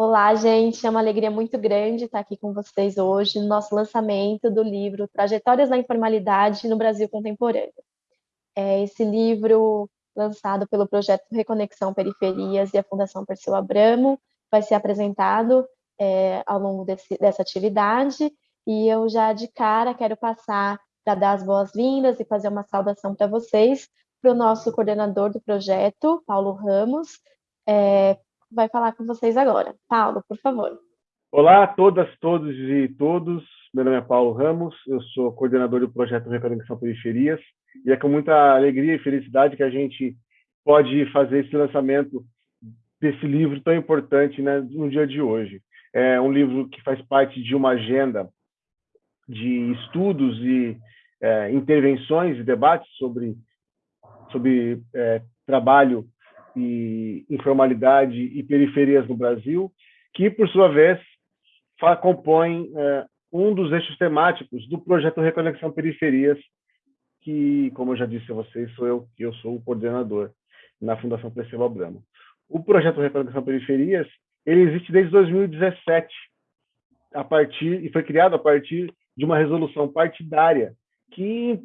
Olá, gente. É uma alegria muito grande estar aqui com vocês hoje no nosso lançamento do livro Trajetórias da Informalidade no Brasil Contemporâneo. É esse livro, lançado pelo projeto Reconexão Periferias e a Fundação Perseu Abramo, vai ser apresentado é, ao longo desse, dessa atividade. E eu já de cara quero passar para dar as boas-vindas e fazer uma saudação para vocês, para o nosso coordenador do projeto, Paulo Ramos, é, vai falar com vocês agora. Paulo, por favor. Olá a todas, todos e todos. Meu nome é Paulo Ramos, eu sou coordenador do projeto Reconexão Periferias e é com muita alegria e felicidade que a gente pode fazer esse lançamento desse livro tão importante né, no dia de hoje. É um livro que faz parte de uma agenda de estudos e é, intervenções e debates sobre, sobre é, trabalho e informalidade e periferias no Brasil, que, por sua vez, compõem é, um dos eixos temáticos do projeto Reconexão Periferias, que, como eu já disse a vocês, sou eu que eu sou o coordenador na Fundação Perseu Abramo. O projeto Reconexão Periferias ele existe desde 2017, a partir e foi criado a partir de uma resolução partidária que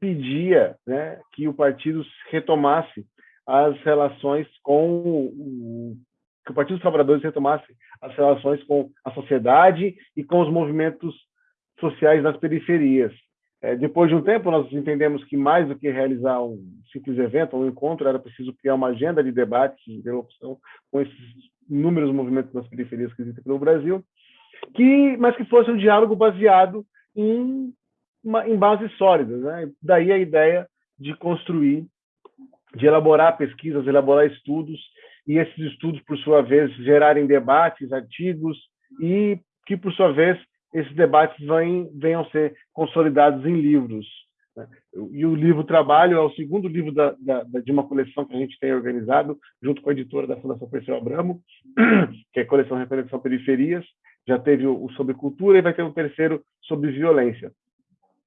pedia né, que o partido retomasse as relações com o, que o Partido dos Trabalhadores retomasse as relações com a sociedade e com os movimentos sociais das periferias. É, depois de um tempo, nós entendemos que mais do que realizar um simples evento, um encontro, era preciso criar uma agenda de debates, de interlocução com esses inúmeros movimentos das periferias que existem pelo Brasil, que, mas que fosse um diálogo baseado em, uma, em bases sólidas. Né? Daí a ideia de construir de elaborar pesquisas, elaborar estudos, e esses estudos, por sua vez, gerarem debates, artigos, e que, por sua vez, esses debates venham, venham ser consolidados em livros. Né? E o livro Trabalho é o segundo livro da, da, de uma coleção que a gente tem organizado, junto com a editora da Fundação Perseu Abramo, que é a coleção Reconexão Periferias, já teve o sobre cultura e vai ter um terceiro sobre violência.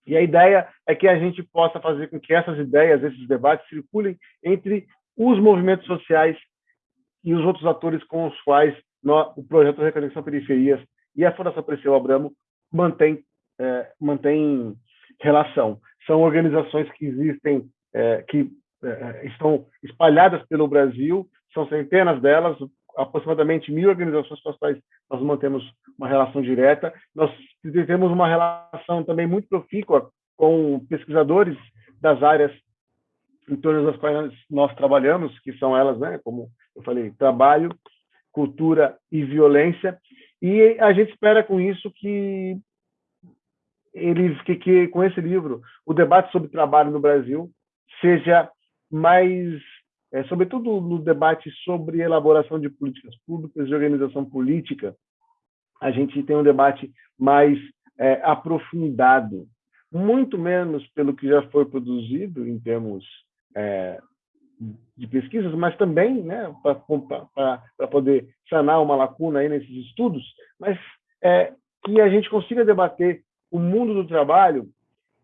E a ideia é que a gente possa fazer com que essas ideias, esses debates circulem entre os movimentos sociais e os outros atores com os quais nós, o projeto Reconexão Periferias e a Fundação Perseu Abramo mantém, é, mantém relação. São organizações que existem, é, que é, estão espalhadas pelo Brasil, são centenas delas, aproximadamente mil organizações com as quais nós mantemos uma relação direta. Nós temos uma relação também muito profícua com pesquisadores das áreas em torno das quais nós trabalhamos, que são elas, né, como eu falei, trabalho, cultura e violência. E a gente espera com isso que ele que, que com esse livro o debate sobre trabalho no Brasil seja mais é, sobretudo no debate sobre elaboração de políticas públicas, de organização política, a gente tem um debate mais é, aprofundado, muito menos pelo que já foi produzido em termos é, de pesquisas, mas também né, para poder sanar uma lacuna aí nesses estudos, mas é, que a gente consiga debater o mundo do trabalho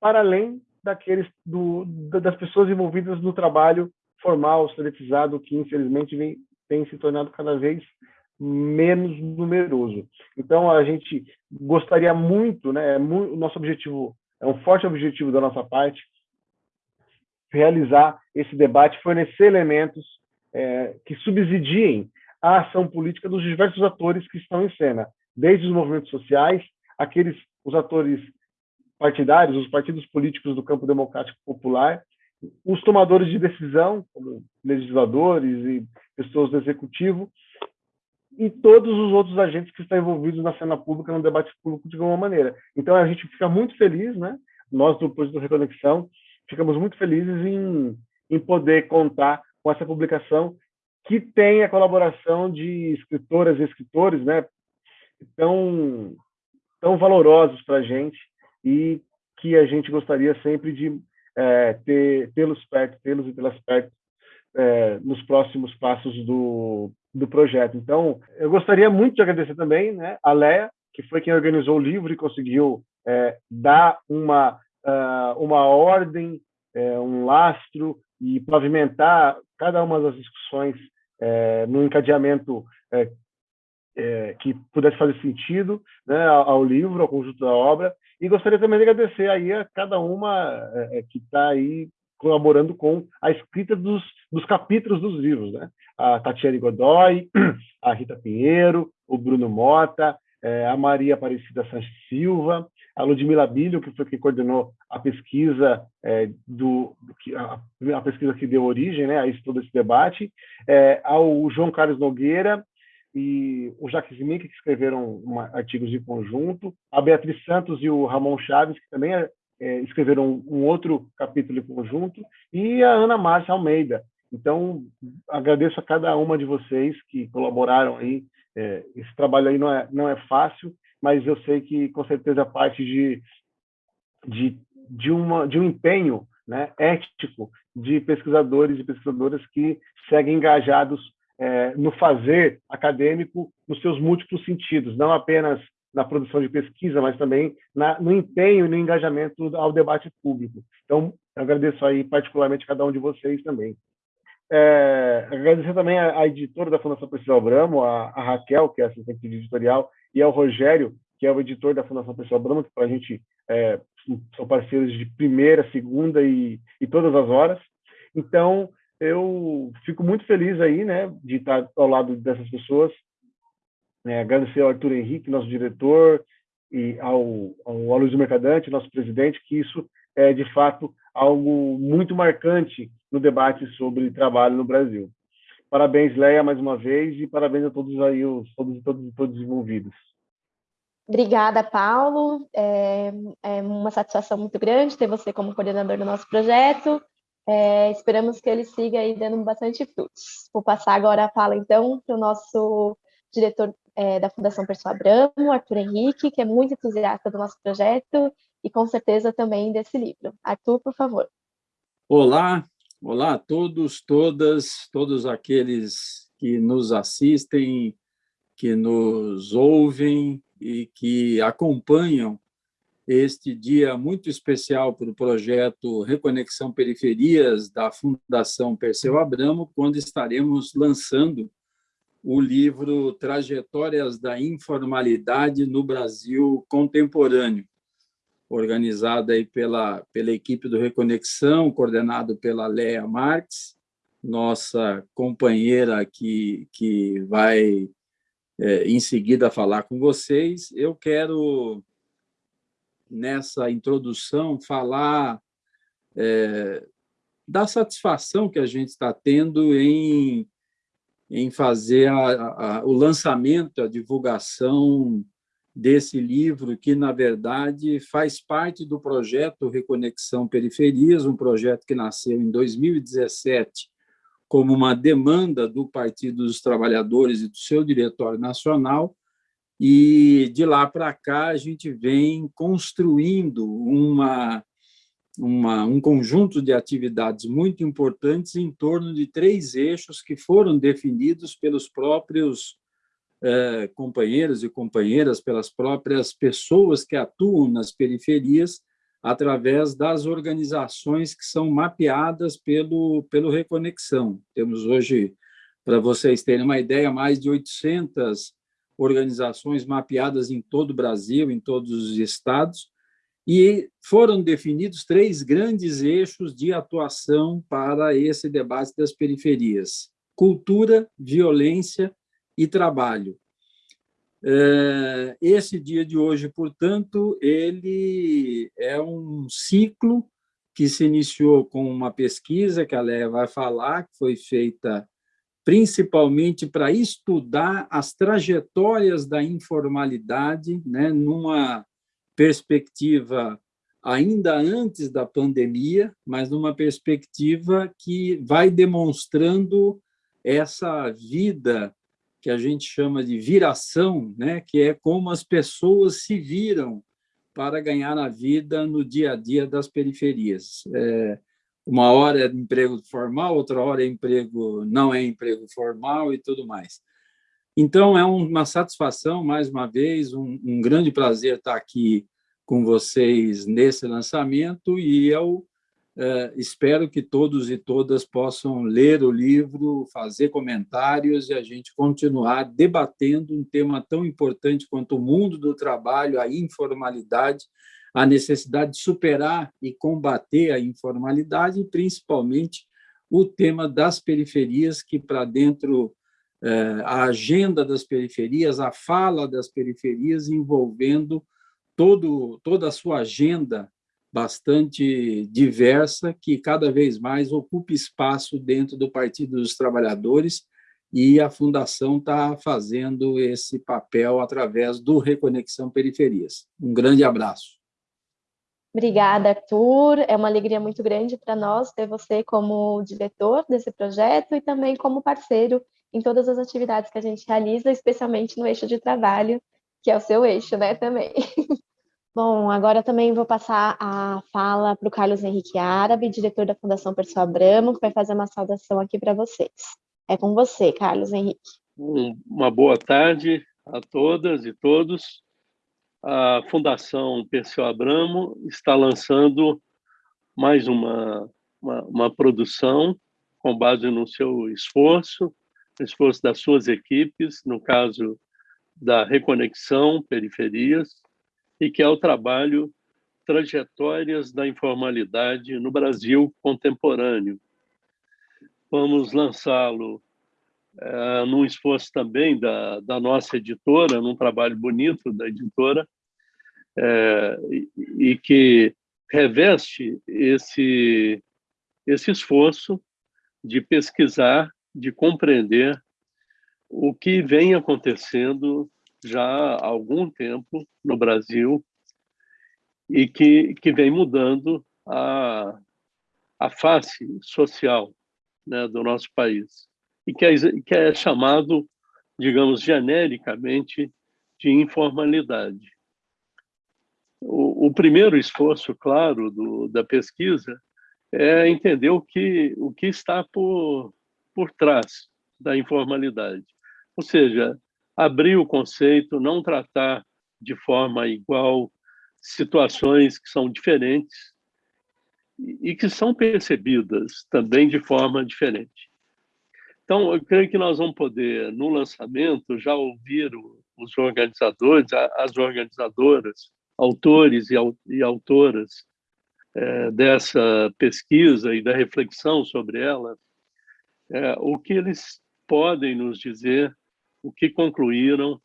para além daqueles do, das pessoas envolvidas no trabalho formal, soletizado, que infelizmente vem, tem se tornado cada vez menos numeroso. Então, a gente gostaria muito, né, é o nosso objetivo, é um forte objetivo da nossa parte, realizar esse debate, fornecer elementos é, que subsidiem a ação política dos diversos atores que estão em cena, desde os movimentos sociais, aqueles os atores partidários, os partidos políticos do campo democrático popular, os tomadores de decisão, como legisladores e pessoas do executivo, e todos os outros agentes que estão envolvidos na cena pública, no debate público de alguma maneira. Então, a gente fica muito feliz, né? nós do Projeto Reconexão, ficamos muito felizes em, em poder contar com essa publicação que tem a colaboração de escritoras e escritores né? tão, tão valorosos para a gente e que a gente gostaria sempre de é, ter, tê-los perto, tê-los e tê-las perto é, nos próximos passos do, do projeto. Então, eu gostaria muito de agradecer também né, a Leia, que foi quem organizou o livro e conseguiu é, dar uma, uh, uma ordem, é, um lastro e pavimentar cada uma das discussões é, no encadeamento é, que pudesse fazer sentido né, ao, livro, ao conjunto da obra. E gostaria também de agradecer aí a cada uma é, é que está aí colaborando com a escrita dos, dos capítulos dos livros. Né? A Tatiane Godoy, a Rita Pinheiro, o Bruno Mota, é, a Maria Aparecida Sanches Silva, a Ludmila Bilho, que foi quem coordenou a pesquisa é, do a, a, pesquisa que deu origem né, a isso, todo esse debate, é, ao João Carlos Nogueira e o Jacques Mink, que escreveram uma, artigos de conjunto, a Beatriz Santos e o Ramon Chaves, que também é, escreveram um, outro capítulo em conjunto, e a Ana Márcia Almeida. Então, agradeço a cada uma de vocês que colaboraram aí. É, esse trabalho aí não é, não é fácil, mas eu sei que com certeza parte de, de, de, uma, de um empenho né, ético de pesquisadores e pesquisadoras que seguem engajados é, no fazer acadêmico nos seus múltiplos sentidos, não apenas na produção de pesquisa, mas também na, no empenho e no engajamento ao debate público. Então, agradeço aí particularmente cada um de vocês também. É, agradecer também a, editora da Fundação Pessoal Bramo, a, a, Raquel, que é assistente editorial, e ao Rogério, que é o editor da Fundação Pessoal Bramo, que para a gente é, são parceiros de primeira, segunda e, e todas as horas. Então, eu fico muito feliz aí, né, de estar ao lado dessas pessoas. É, agradecer ao Arthur Henrique, nosso diretor, e ao, ao Mercadante, nosso presidente, que isso é, de fato, algo muito marcante no debate sobre trabalho no Brasil. Parabéns, Leia, mais uma vez, e parabéns a todos aí, os, todos, todos, todos envolvidos. Obrigada, Paulo. É, é, uma satisfação muito grande ter você como coordenador do nosso projeto. É, esperamos que ele siga aí dando bastante frutos. Vou passar agora a fala, então, para o nosso diretor é, da Fundação Pessoa Abramo, Arthur Henrique, que é muito entusiasta do nosso projeto e com certeza também desse livro. Arthur, por favor. Olá, olá a todos, todas, todos aqueles que nos assistem, que nos ouvem e que acompanham este dia muito especial para o projeto Reconexão Periferias da Fundação Perseu Abramo, quando estaremos lançando o livro Trajetórias da Informalidade no Brasil Contemporâneo organizada aí pela, pela equipe do Reconexão, coordenado pela Leia Marques, nossa companheira que, que vai é, em seguida falar com vocês. Eu quero, nessa introdução, falar é, da satisfação que a gente está tendo em, em fazer a, a, o lançamento, a divulgação desse livro, que, na verdade, faz parte do projeto Reconexão Periferias, um projeto que nasceu em 2017 como uma demanda do Partido dos Trabalhadores e do seu Diretório Nacional, e de lá para cá a gente vem construindo uma, uma, um conjunto de atividades muito importantes em torno de três eixos que foram definidos pelos próprios é, companheiros e companheiras, pelas próprias pessoas que atuam nas periferias, através das organizações que são mapeadas pelo, pelo Reconexão. Temos hoje, para vocês terem uma ideia, mais de 800 organizações mapeadas em todo o Brasil, em todos os estados, e foram definidos três grandes eixos de atuação para esse debate das periferias: cultura, violência e trabalho. É, esse dia de hoje, portanto, ele é um ciclo que se iniciou com uma pesquisa que a Léa vai falar, que foi feita principalmente para estudar as trajetórias da informalidade, né, numa perspectiva ainda antes da pandemia, mas numa perspectiva que vai demonstrando essa vida que a gente chama de viração, né? que é como as pessoas se viram para ganhar a vida no dia a dia das periferias. É, uma hora é emprego formal, outra hora é emprego não é emprego formal e tudo mais. Então, é uma satisfação, mais uma vez, um, um grande prazer estar aqui com vocês nesse lançamento e eu é, espero que todos e todas possam ler o livro, fazer comentários e a gente continuar debatendo um tema tão importante quanto o mundo do trabalho, a informalidade, a necessidade de superar e combater a informalidade principalmente, o tema das periferias, que para dentro é, a agenda das periferias, a fala das periferias envolvendo todo, toda a sua agenda bastante diversa, que cada vez mais ocupa espaço dentro do Partido dos Trabalhadores, e a Fundação está fazendo esse papel através do Reconexão Periferias. Um grande abraço. Obrigada, Arthur. É uma alegria muito grande para nós ter você como diretor desse projeto e também como parceiro em todas as atividades que a gente realiza, especialmente no eixo de trabalho, que é o seu eixo, né, também. Bom, agora também vou passar a fala para o Carlos Henrique Árabe, diretor da Fundação Pessoa Abramo, que vai fazer uma saudação aqui para vocês. É com você, Carlos Henrique. Uma boa tarde a todas e todos. A Fundação Perseu Abramo está lançando mais uma, uma, uma produção com base no seu esforço, esforço das suas equipes, no caso da Reconexão Periferias, e que é o trabalho Trajetórias da Informalidade no Brasil Contemporâneo. Vamos lançá-lo é, num esforço também da, da nossa editora, num trabalho bonito da editora, é, e, e que reveste esse, esse esforço de pesquisar, de compreender o que vem acontecendo já há algum tempo no Brasil e que, que vem mudando a, a face social né, do nosso país e que é, que é chamado, digamos, genericamente de informalidade. O, o primeiro esforço, claro, do, da pesquisa é entender o que, o que está por, por trás da informalidade. Ou seja, abrir o conceito, não tratar de forma igual situações que são diferentes e que são percebidas também de forma diferente. Então, eu creio que nós vamos poder, no lançamento, já ouvir os organizadores, as organizadoras, autores e autoras é, dessa pesquisa e da reflexão sobre ela, é, o que eles podem nos dizer o que concluíram,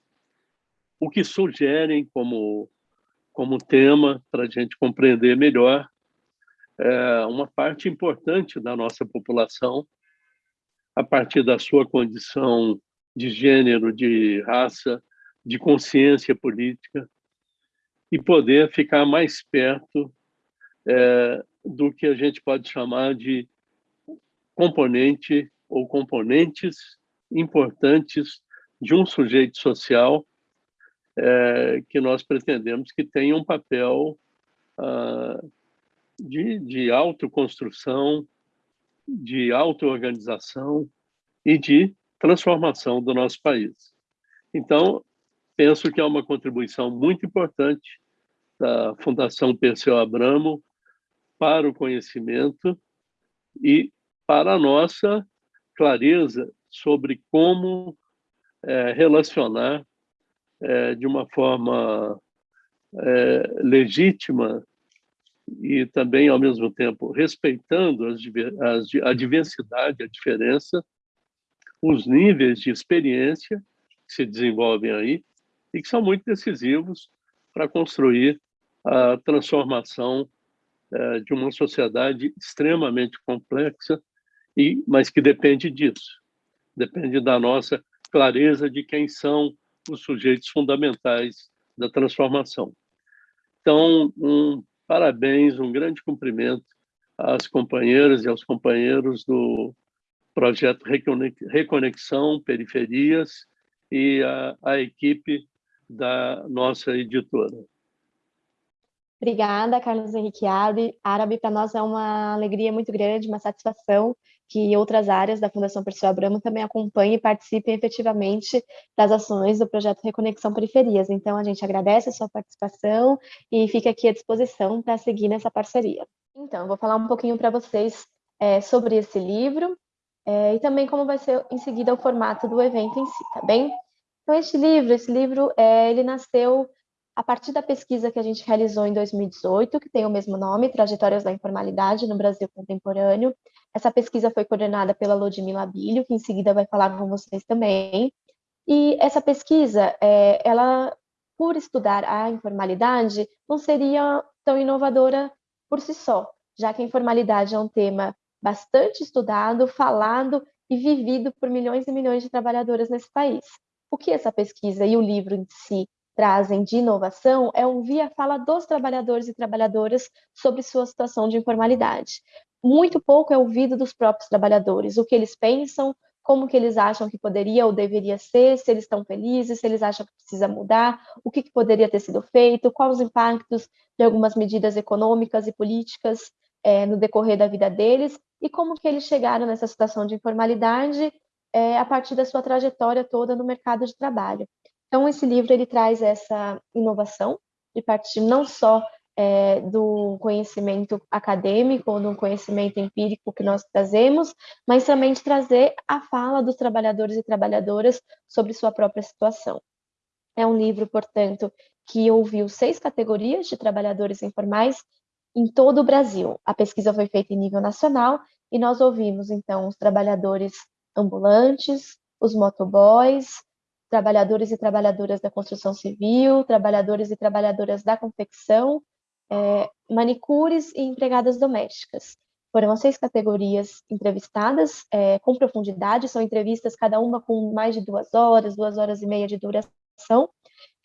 o que sugerem como, como tema para a gente compreender melhor é, uma parte importante da nossa população, a partir da sua condição de gênero, de raça, de consciência política, e poder ficar mais perto é, do que a gente pode chamar de componente ou componentes importantes de um sujeito social é, que nós pretendemos que tenha um papel ah, de, de autoconstrução, de auto-organização e de transformação do nosso país. Então, penso que é uma contribuição muito importante da Fundação Perseu Abramo para o conhecimento e para a nossa clareza sobre como é, relacionar é, de uma forma é, legítima e também, ao mesmo tempo, respeitando as, as, a diversidade, a diferença, os níveis de experiência que se desenvolvem aí e que são muito decisivos para construir a transformação é, de uma sociedade extremamente complexa, e, mas que depende disso, depende da nossa clareza de quem são os sujeitos fundamentais da transformação. Então, um parabéns, um grande cumprimento às companheiras e aos companheiros do projeto Reconexão Periferias e à, equipe da nossa editora. Obrigada, Carlos Henrique Árabe. Para nós é uma alegria muito grande, uma satisfação que outras áreas da Fundação Perseu Abramo também acompanhem e participem efetivamente das ações do projeto Reconexão Periferias. Então, a gente agradece a sua participação e fica aqui à disposição para seguir nessa parceria. Então, eu vou falar um pouquinho para vocês é, sobre esse livro é, e também como vai ser em seguida o formato do evento em si, tá bem? Então, este livro, esse livro, é, ele nasceu a partir da pesquisa que a gente realizou em 2018, que tem o mesmo nome, Trajetórias da Informalidade no Brasil Contemporâneo. Essa pesquisa foi coordenada pela Ludmila Bilho, que em seguida vai falar com vocês também. E essa pesquisa, é, ela, por estudar a informalidade, não seria tão inovadora por si só, já que a informalidade é um tema bastante estudado, falado e vivido por milhões e milhões de trabalhadoras nesse país. O que essa pesquisa e o livro em si trazem de inovação é ouvir a fala dos trabalhadores e trabalhadoras sobre sua situação de informalidade. Muito pouco é ouvido dos próprios trabalhadores, o que eles pensam, como que eles acham que poderia ou deveria ser, se eles estão felizes, se eles acham que precisa mudar, o que, que poderia ter sido feito, quais os impactos de algumas medidas econômicas e políticas é, no decorrer da vida deles, e como que eles chegaram nessa situação de informalidade é, a partir da sua trajetória toda no mercado de trabalho. Então, esse livro ele traz essa inovação de partir não só é, do conhecimento acadêmico ou do conhecimento empírico que nós trazemos, mas também de trazer a fala dos trabalhadores e trabalhadoras sobre sua própria situação. É um livro, portanto, que ouviu seis categorias de trabalhadores informais em todo o Brasil. A pesquisa foi feita em nível nacional e nós ouvimos, então, os trabalhadores ambulantes, os motoboys, trabalhadores e trabalhadoras da construção civil, trabalhadores e trabalhadoras da confecção, é, manicures e empregadas domésticas. Foram as seis categorias entrevistadas é, com profundidade, são entrevistas cada uma com mais de duas horas, duas horas e meia de duração,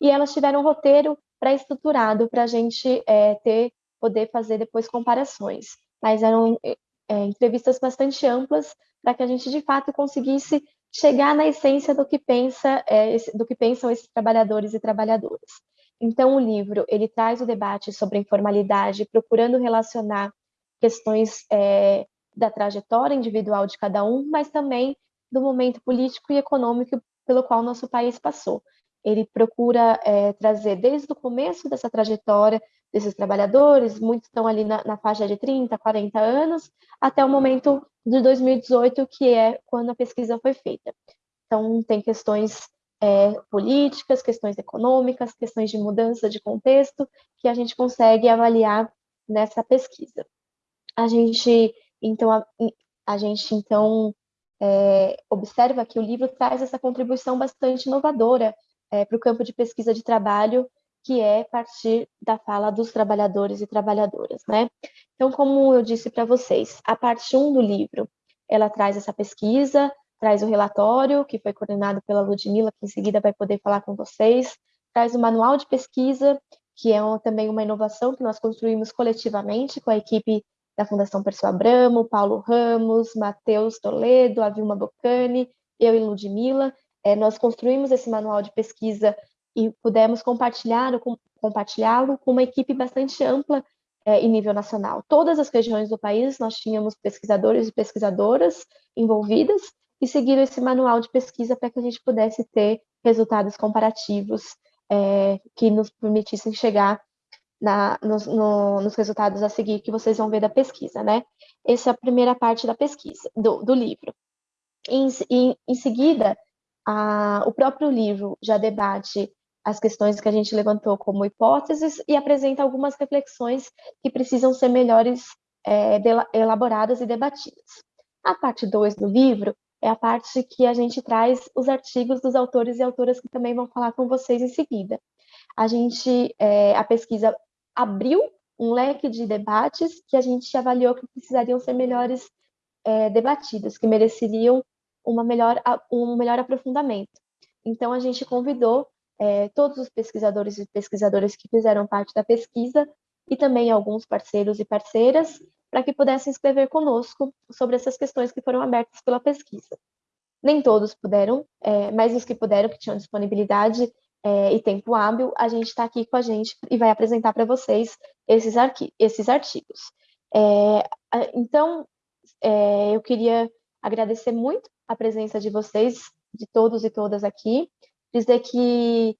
e elas tiveram um roteiro pré-estruturado para a gente é, ter, poder fazer depois comparações. Mas eram é, entrevistas bastante amplas para que a gente de fato conseguisse chegar na essência do que pensa, é, do que pensam esses trabalhadores e trabalhadoras. Então, o livro ele traz o debate sobre informalidade, procurando relacionar questões é, da trajetória individual de cada um, mas também do momento político e econômico pelo qual nosso país passou. Ele procura é, trazer desde o começo dessa trajetória desses trabalhadores, muitos estão ali na, na faixa de 30, 40 anos, até o momento de 2018, que é quando a pesquisa foi feita. Então, tem questões é, políticas, questões econômicas, questões de mudança de contexto, que a gente consegue avaliar nessa pesquisa. A gente, então, a, a gente, então, é, observa que o livro traz essa contribuição bastante inovadora é, para o campo de pesquisa de trabalho que é partir da fala dos trabalhadores e trabalhadoras, né? Então, como eu disse para vocês, a parte 1 do livro, ela traz essa pesquisa, traz o relatório, que foi coordenado pela Ludmilla, que em seguida vai poder falar com vocês, traz o manual de pesquisa, que é também uma inovação que nós construímos coletivamente com a equipe da Fundação Perseu Abramo, Paulo Ramos, Matheus Toledo, a Vilma Boccani, eu e Ludmilla. É, nós construímos esse manual de pesquisa e pudemos compartilhá-lo com, compartilhá com uma equipe bastante ampla é, em nível nacional. Todas as regiões do país nós tínhamos pesquisadores e pesquisadoras envolvidas e seguiram esse manual de pesquisa para que a gente pudesse ter resultados comparativos é, que nos permitissem chegar na, nos, no, nos, resultados a seguir que vocês vão ver da pesquisa, né? Essa é a primeira parte da pesquisa, do, do livro. Em, em, em seguida, a, o próprio livro já debate as questões que a gente levantou como hipóteses e apresenta algumas reflexões que precisam ser melhores é, elaboradas e debatidas. A parte 2 do livro é a parte que a gente traz os artigos dos autores e autoras que também vão falar com vocês em seguida. A gente, é, a pesquisa abriu um leque de debates que a gente avaliou que precisariam ser melhores é, debatidos, que mereceriam uma melhor, um melhor aprofundamento. Então, a gente convidou é, todos os pesquisadores e pesquisadoras que fizeram parte da pesquisa e também alguns parceiros e parceiras para que pudessem escrever conosco sobre essas questões que foram abertas pela pesquisa. Nem todos puderam, é, mas os que puderam, que tinham disponibilidade é, e tempo hábil, a gente está aqui com a gente e vai apresentar para vocês esses, esses artigos. É, então, é, eu queria agradecer muito a presença de vocês, de todos e todas aqui, dizer que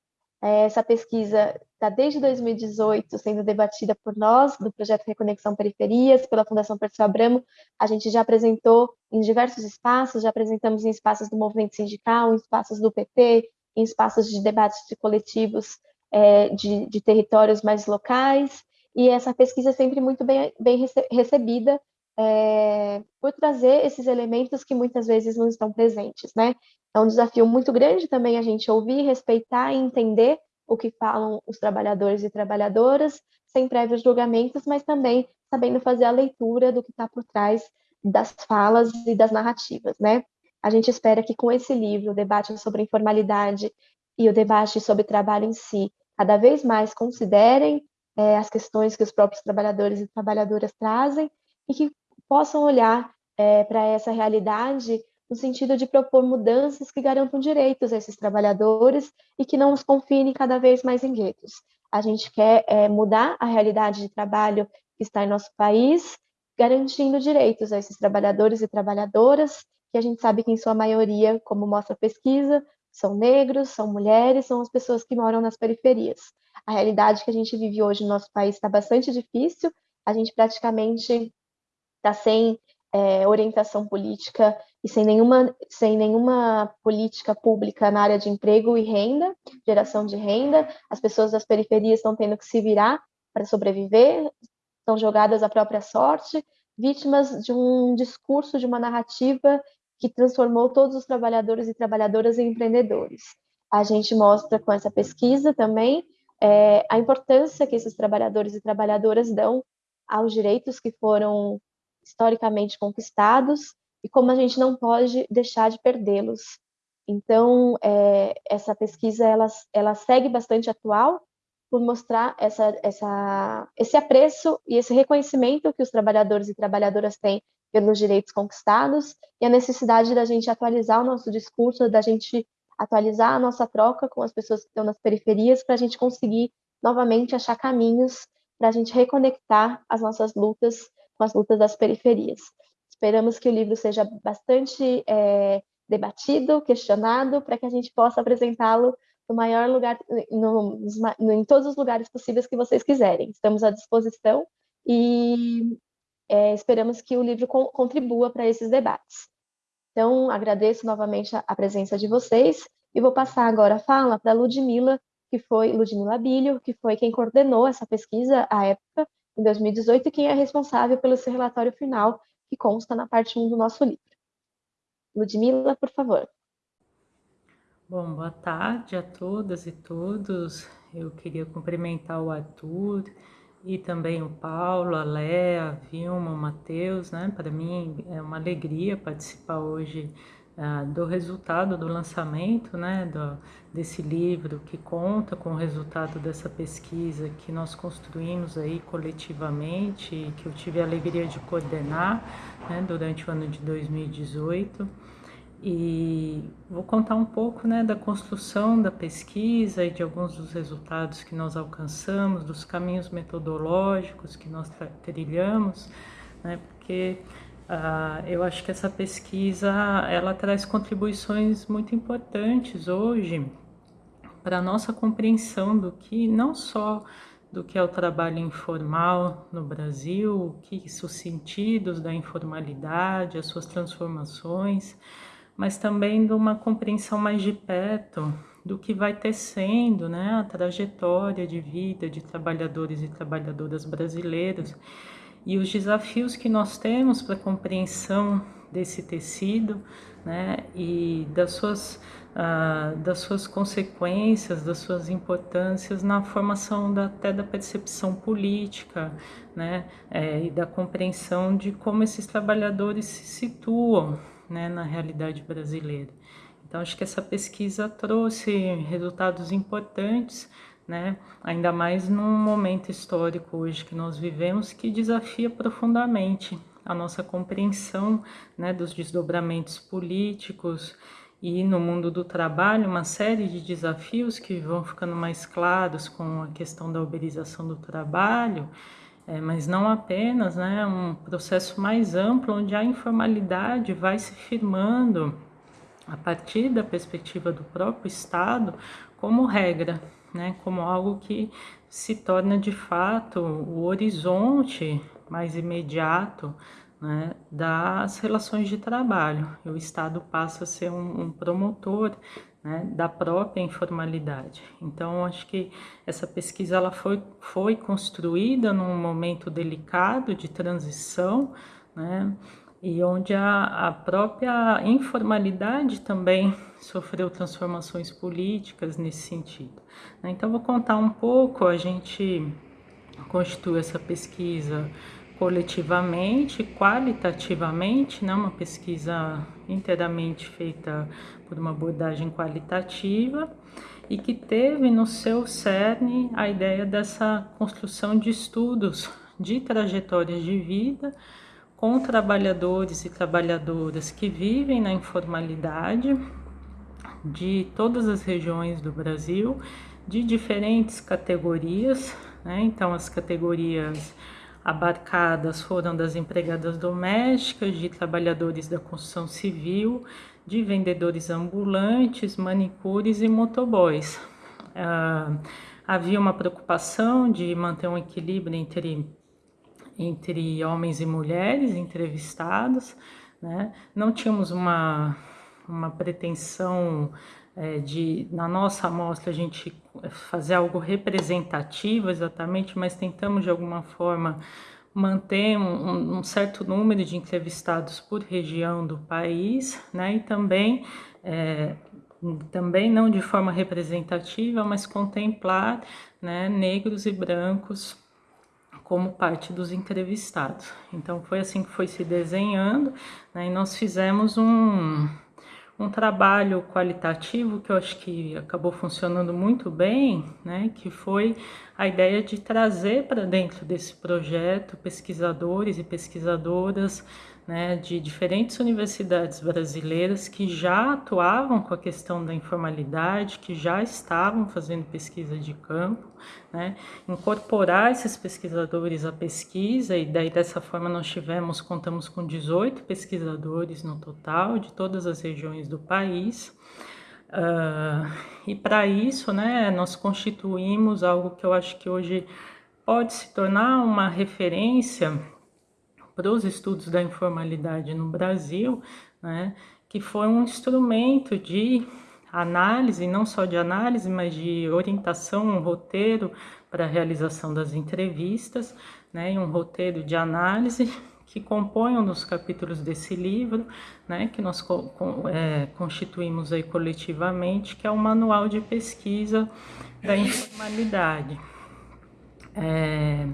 essa pesquisa está desde 2018 sendo debatida por nós, do projeto Reconexão Periferias, pela Fundação Perseu Abramo. A gente já apresentou em diversos espaços, já apresentamos em espaços do movimento sindical, em espaços do PT, em espaços de debates de coletivos é, de, de, territórios mais locais, e essa pesquisa é sempre muito bem, bem recebida é, por trazer esses elementos que muitas vezes não estão presentes, né? É um desafio muito grande também a gente ouvir, respeitar e entender o que falam os trabalhadores e trabalhadoras, sem prévios julgamentos, mas também sabendo fazer a leitura do que está por trás das falas e das narrativas, né? A gente espera que com esse livro, o debate sobre informalidade e o debate sobre trabalho em si, cada vez mais considerem é, as questões que os próprios trabalhadores e trabalhadoras trazem e que possam olhar é, para essa realidade no sentido de propor mudanças que garantam direitos a esses trabalhadores e que não os confinem cada vez mais em guetos. A gente quer é, mudar a realidade de trabalho que está em nosso país, garantindo direitos a esses trabalhadores e trabalhadoras, que a gente sabe que em sua maioria, como mostra a pesquisa, são negros, são mulheres, são as pessoas que moram nas periferias. A realidade que a gente vive hoje no nosso país está bastante difícil, a gente praticamente está sem é, orientação política e sem nenhuma, sem nenhuma política pública na área de emprego e renda, geração de renda, as pessoas das periferias estão tendo que se virar para sobreviver, estão jogadas à própria sorte, vítimas de um discurso, de uma narrativa que transformou todos os trabalhadores e trabalhadoras em empreendedores. A gente mostra com essa pesquisa também é, a importância que esses trabalhadores e trabalhadoras dão aos direitos que foram historicamente conquistados e como a gente não pode deixar de perdê-los. Então, é, essa pesquisa ela, ela segue bastante atual por mostrar essa, essa, esse apreço e esse reconhecimento que os trabalhadores e trabalhadoras têm pelos direitos conquistados e a necessidade da gente atualizar o nosso discurso, da gente atualizar a nossa troca com as pessoas que estão nas periferias para a gente conseguir novamente achar caminhos para a gente reconectar as nossas lutas com as lutas das periferias. Esperamos que o livro seja bastante é, debatido, questionado, para que a gente possa apresentá-lo no maior lugar, no, no, em todos os lugares possíveis que vocês quiserem. Estamos à disposição e é, esperamos que o livro co contribua para esses debates. Então, agradeço novamente a, a, presença de vocês e vou passar agora a fala para Ludmila, que foi Ludmila Bilho, que foi quem coordenou essa pesquisa à época em 2018 e quem é responsável pelo seu relatório final, que consta na parte 1 do nosso livro. Ludmila, por favor. Bom, boa tarde a todas e todos. Eu queria cumprimentar o Arthur e também o Paulo, a Léa, a Vilma, o Matheus, né? Para mim é uma alegria participar hoje ah, do resultado do lançamento né, do, desse livro que conta com o resultado dessa pesquisa que nós construímos aí coletivamente que eu tive a alegria de coordenar né, durante o ano de 2018 e vou contar um pouco né, da construção da pesquisa e de alguns dos resultados que nós alcançamos, dos caminhos metodológicos que nós trilhamos, né, porque Uh, eu acho que essa pesquisa ela traz contribuições muito importantes hoje para a nossa compreensão do que não só do que é o trabalho informal no Brasil, que os sentidos da informalidade, as suas transformações, mas também de uma compreensão mais de perto do que vai tecendo né, a trajetória de vida de trabalhadores e trabalhadoras brasileiros e os desafios que nós temos para a compreensão desse tecido né, e das suas, uh, das suas consequências, das suas importâncias na formação da, até da percepção política né, é, e da compreensão de como esses trabalhadores se situam né, na realidade brasileira. Então, acho que essa pesquisa trouxe resultados importantes né? Ainda mais num momento histórico hoje que nós vivemos que desafia profundamente a nossa compreensão, né, dos desdobramentos políticos e no mundo do trabalho uma série de desafios que vão ficando mais claros com a questão da uberização do trabalho, é, mas não apenas, né, um processo mais amplo onde a informalidade vai se firmando a partir da perspectiva do próprio Estado como regra né, como algo que se torna de fato o horizonte mais imediato né, das relações de trabalho. E o Estado passa a ser um, um promotor né, da própria informalidade. Então, acho que essa pesquisa ela foi, foi construída num momento delicado de transição, né, e onde a, a própria informalidade também sofreu transformações políticas nesse sentido. Né. Então, vou contar um pouco, a gente constitui essa pesquisa coletivamente, qualitativamente, né, uma pesquisa inteiramente feita por uma abordagem qualitativa e que teve no seu cerne a ideia dessa construção de estudos de trajetórias de vida com trabalhadores e trabalhadoras que vivem na informalidade de todas as regiões do Brasil, de diferentes categorias, né? então as categorias abarcadas foram das empregadas domésticas, de trabalhadores da construção civil, de vendedores ambulantes, manicures e motoboys. Ah, havia uma preocupação de manter um equilíbrio entre, entre homens e mulheres entrevistados, né? não tínhamos uma, uma pretensão é, de, na nossa amostra, a gente fazer algo representativo exatamente, mas tentamos de alguma forma manter um, um, certo número de entrevistados por região do país, né, e também, é, também não de forma representativa, mas contemplar né, negros e brancos como parte dos entrevistados. Então foi assim que foi se desenhando, né, e nós fizemos um, um trabalho qualitativo que eu acho que acabou funcionando muito bem, né, que foi a ideia de trazer para dentro desse projeto pesquisadores e pesquisadoras né, de diferentes universidades brasileiras que já atuavam com a questão da informalidade, que já estavam fazendo pesquisa de campo, né, incorporar esses pesquisadores à pesquisa e daí dessa forma nós tivemos, contamos com 18 pesquisadores no total de todas as regiões do país. Uh, e para isso, né, nós constituímos algo que eu acho que hoje pode se tornar uma referência para os estudos da informalidade no Brasil, né, que foi um instrumento de análise, não só de análise, mas de orientação, um roteiro para a realização das entrevistas, né, um roteiro de análise que compõem um dos capítulos desse livro, né, que nós é, constituímos aí coletivamente, que é o Manual de Pesquisa da Informalidade. É,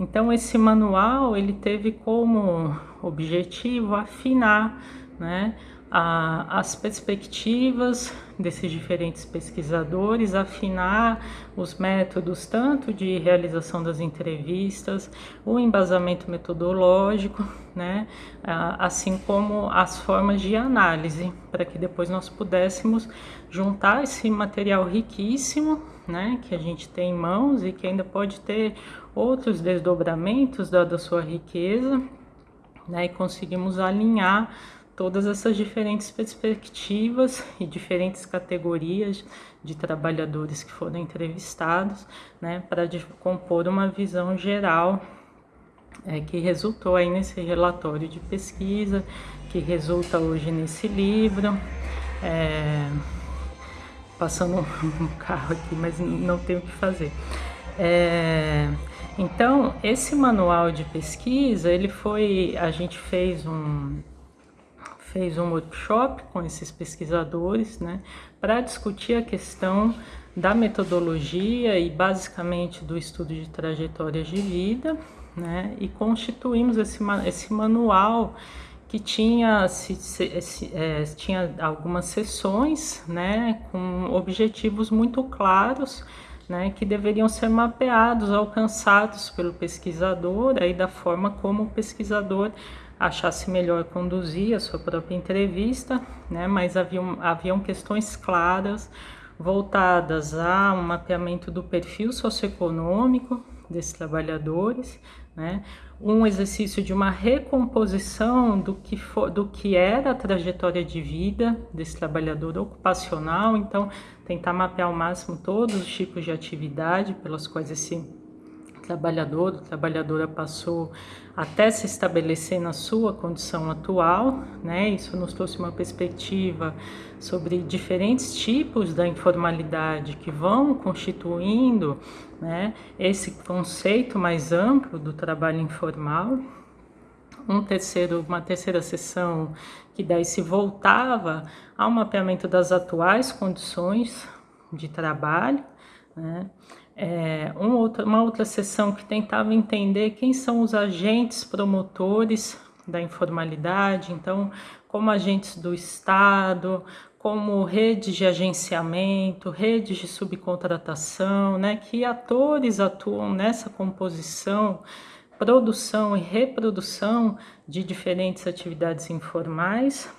então esse manual ele teve como objetivo afinar né, a, as perspectivas desses diferentes pesquisadores, afinar os métodos tanto de realização das entrevistas, o embasamento metodológico, né, assim como as formas de análise, para que depois nós pudéssemos juntar esse material riquíssimo, né, que a gente tem em mãos e que ainda pode ter outros desdobramentos da, da sua riqueza, né, e conseguimos alinhar todas essas diferentes perspectivas e diferentes categorias de trabalhadores que foram entrevistados, né, para compor uma visão geral é, que resultou aí nesse relatório de pesquisa, que resulta hoje nesse livro. É, passando um carro aqui, mas não tenho o que fazer. É, então, esse manual de pesquisa, ele foi, a gente fez um fez um workshop com esses pesquisadores, né, para discutir a questão da metodologia e basicamente do estudo de trajetórias de vida, né, e constituímos esse, esse manual que tinha, se, se, se, é, tinha algumas sessões, né, com objetivos muito claros, né, que deveriam ser mapeados, alcançados pelo pesquisador, aí da forma como o pesquisador achasse melhor conduzir a sua própria entrevista, né, mas haviam, haviam questões claras voltadas a um mapeamento do perfil socioeconômico, desses trabalhadores, né? um exercício de uma recomposição do que, for, do que era a trajetória de vida desse trabalhador ocupacional, então tentar mapear ao máximo todos os tipos de atividade pelas quais esse trabalhador ou trabalhadora passou até se estabelecer na sua condição atual, né? Isso nos trouxe uma perspectiva sobre diferentes tipos da informalidade que vão constituindo, né, esse conceito mais amplo do trabalho informal. Um terceiro, uma terceira sessão que daí se voltava ao mapeamento das atuais condições de trabalho, né? É, um outro, uma outra sessão que tentava entender quem são os agentes promotores da informalidade, então, como agentes do Estado, como redes de agenciamento, redes de subcontratação, né, que atores atuam nessa composição, produção e reprodução de diferentes atividades informais.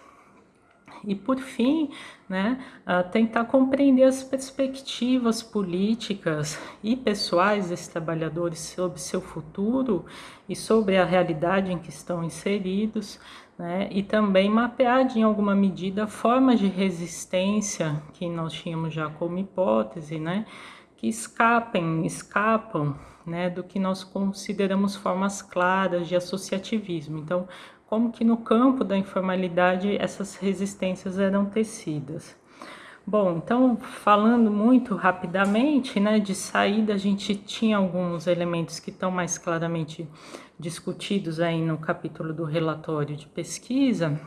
E, por fim, né, tentar compreender as perspectivas políticas e pessoais desses trabalhadores sobre seu futuro e sobre a realidade em que estão inseridos, né, e também mapear de, em alguma medida formas de resistência que nós tínhamos já como hipótese, né, que escapem, escapam né, do que nós consideramos formas claras de associativismo. Então, como que no campo da informalidade essas resistências eram tecidas. Bom, então falando muito rapidamente, né, de saída a gente tinha alguns elementos que estão mais claramente discutidos aí no capítulo do relatório de pesquisa,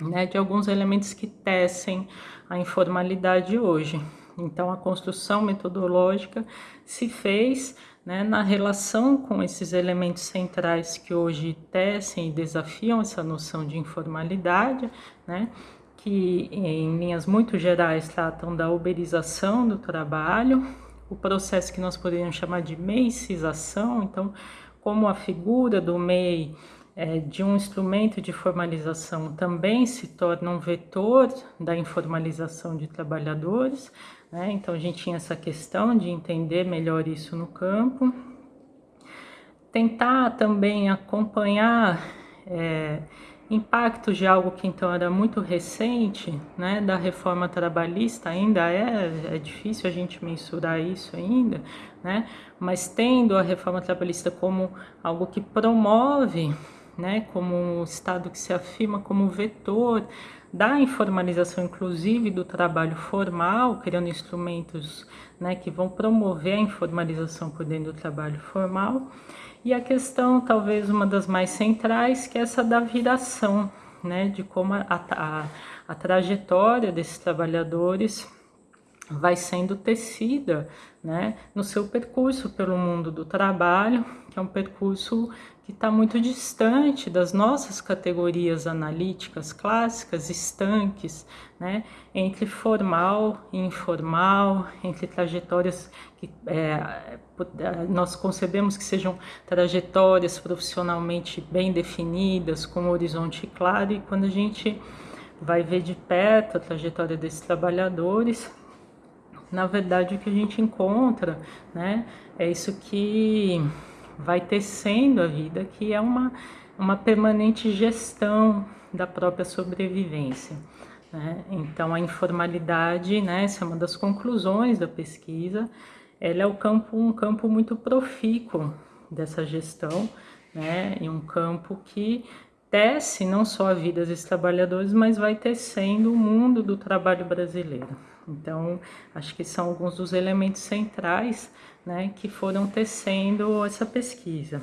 né, de alguns elementos que tecem a informalidade hoje. Então a construção metodológica se fez né, na relação com esses elementos centrais que hoje tecem e desafiam essa noção de informalidade, né, que em linhas muito gerais tratam da uberização do trabalho, o processo que nós poderíamos chamar de meicização, então, como a figura do MEI é, de um instrumento de formalização também se torna um vetor da informalização de trabalhadores, né? Então a gente tinha essa questão de entender melhor isso no campo. Tentar também acompanhar é, impactos de algo que então era muito recente, né, da reforma trabalhista, ainda é, é difícil a gente mensurar isso ainda, né, mas tendo a reforma trabalhista como algo que promove, né, como um Estado que se afirma como vetor da informalização, inclusive do trabalho formal, criando instrumentos né, que vão promover a informalização por dentro do trabalho formal. E a questão, talvez uma das mais centrais, que é essa da viração, né, de como a, a, a trajetória desses trabalhadores vai sendo tecida né, no seu percurso pelo mundo do trabalho, que é um percurso que está muito distante das nossas categorias analíticas clássicas, estanques, né, entre formal e informal, entre trajetórias que é, nós concebemos que sejam trajetórias profissionalmente bem definidas, com um horizonte claro, e quando a gente vai ver de perto a trajetória desses trabalhadores, na verdade o que a gente encontra né, é isso que vai tecendo a vida, que é uma, uma permanente gestão da própria sobrevivência. Né? Então, a informalidade, né, essa é uma das conclusões da pesquisa, ela é campo, um campo muito profícuo dessa gestão, né, e um campo que tece não só a vida dos trabalhadores, mas vai tecendo o mundo do trabalho brasileiro. Então, acho que são alguns dos elementos centrais né, que foram tecendo essa pesquisa.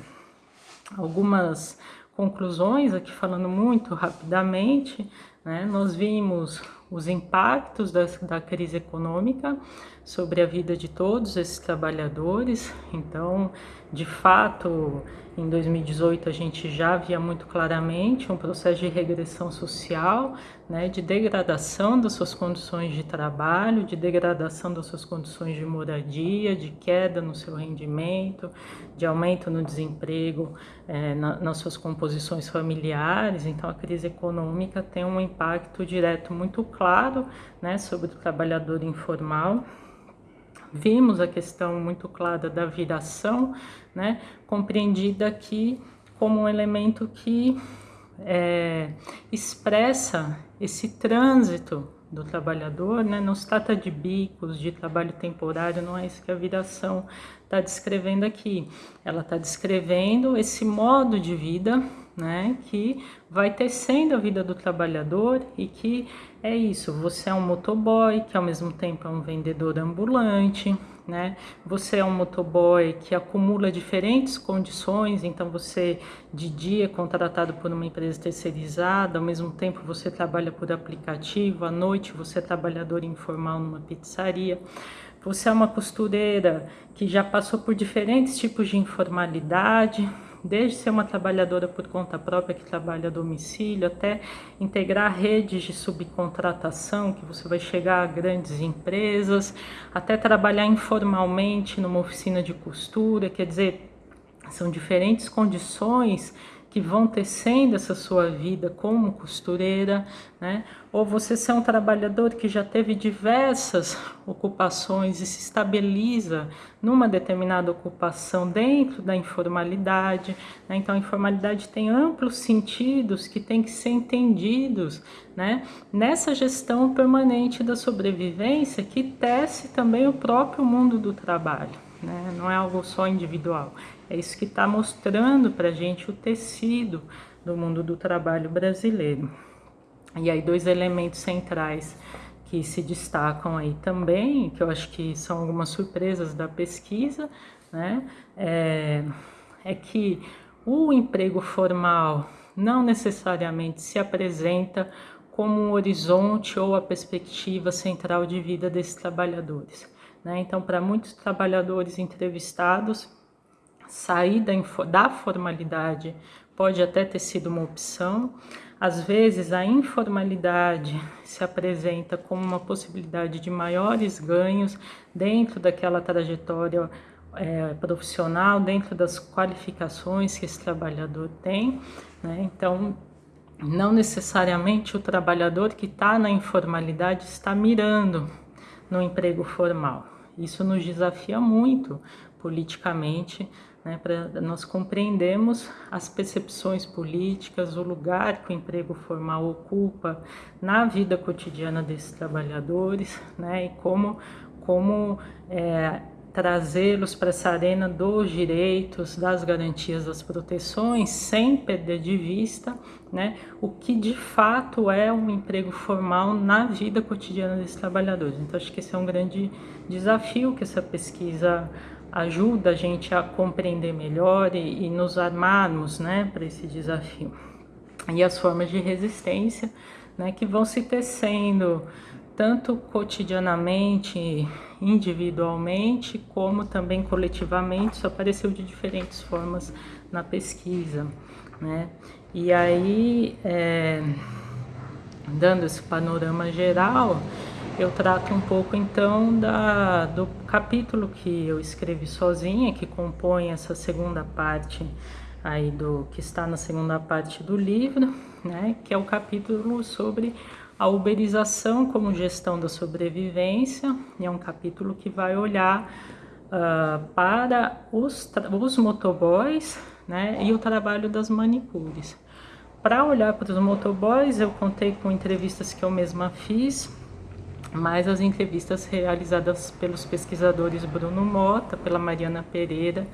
Algumas conclusões, aqui falando muito rapidamente, né, nós vimos os impactos da, da crise econômica sobre a vida de todos esses trabalhadores. Então, de fato, em 2018 a gente já via muito claramente um processo de regressão social, né, de degradação das suas condições de trabalho, de degradação das suas condições de moradia, de queda no seu rendimento, de aumento no desemprego é, na, nas suas composições familiares. Então a crise econômica tem um impacto direto muito claro né, sobre o trabalhador informal vimos a questão muito clara da viração, né, compreendida aqui como um elemento que é, expressa esse trânsito do trabalhador, né? não se trata de bicos, de trabalho temporário, não é isso que a viração está descrevendo aqui. Ela está descrevendo esse modo de vida né, que vai tecendo a vida do trabalhador e que é isso, você é um motoboy que ao mesmo tempo é um vendedor ambulante, né? Você é um motoboy que acumula diferentes condições, então você de dia é contratado por uma empresa terceirizada, ao mesmo tempo você trabalha por aplicativo, à noite você é trabalhador informal numa pizzaria. Você é uma costureira que já passou por diferentes tipos de informalidade, desde ser uma trabalhadora por conta própria que trabalha a domicílio, até integrar redes de subcontratação, que você vai chegar a grandes empresas, até trabalhar informalmente numa oficina de costura, quer dizer, são diferentes condições que vão tecendo essa sua vida como costureira, né? Ou você ser um trabalhador que já teve diversas ocupações e se estabiliza numa determinada ocupação dentro da informalidade, né? Então a informalidade tem amplos sentidos que têm que ser entendidos, né? Nessa gestão permanente da sobrevivência que tece também o próprio mundo do trabalho, né? Não é algo só individual. É isso que está mostrando para a gente o tecido do mundo do trabalho brasileiro. E aí, dois elementos centrais que se destacam aí também, que eu acho que são algumas surpresas da pesquisa, né? É, é que o emprego formal não necessariamente se apresenta como um horizonte ou a perspectiva central de vida desses trabalhadores. Né? Então, para muitos trabalhadores entrevistados, sair da, da formalidade pode até ter sido uma opção. Às vezes, a informalidade se apresenta como uma possibilidade de maiores ganhos dentro daquela trajetória é, profissional, dentro das qualificações que esse trabalhador tem. Né? Então, não necessariamente o trabalhador que está na informalidade está mirando no emprego formal. Isso nos desafia muito politicamente né, para nós compreendermos as percepções políticas, o lugar que o emprego formal ocupa na vida cotidiana desses trabalhadores, né, e como, como é, trazê-los para essa arena dos direitos, das garantias, das proteções, sem perder de vista né, o que de fato é um emprego formal na vida cotidiana desses trabalhadores. Então, acho que esse é um grande desafio que essa pesquisa ajuda a gente a compreender melhor e, e nos armarmos né, para esse desafio. E as formas de resistência né, que vão se tecendo tanto cotidianamente, individualmente, como também coletivamente, isso apareceu de diferentes formas na pesquisa. Né? E aí, é, dando esse panorama geral, eu trato um pouco então da, do capítulo que eu escrevi sozinha, que compõe essa segunda parte aí do que está na segunda parte do livro, né, que é o capítulo sobre a uberização como gestão da sobrevivência, é um capítulo que vai olhar uh, para os, os motoboys né, e o trabalho das manicures. Para olhar para os motoboys, eu contei com entrevistas que eu mesma fiz mais as entrevistas realizadas pelos pesquisadores Bruno Mota, pela Mariana Pereira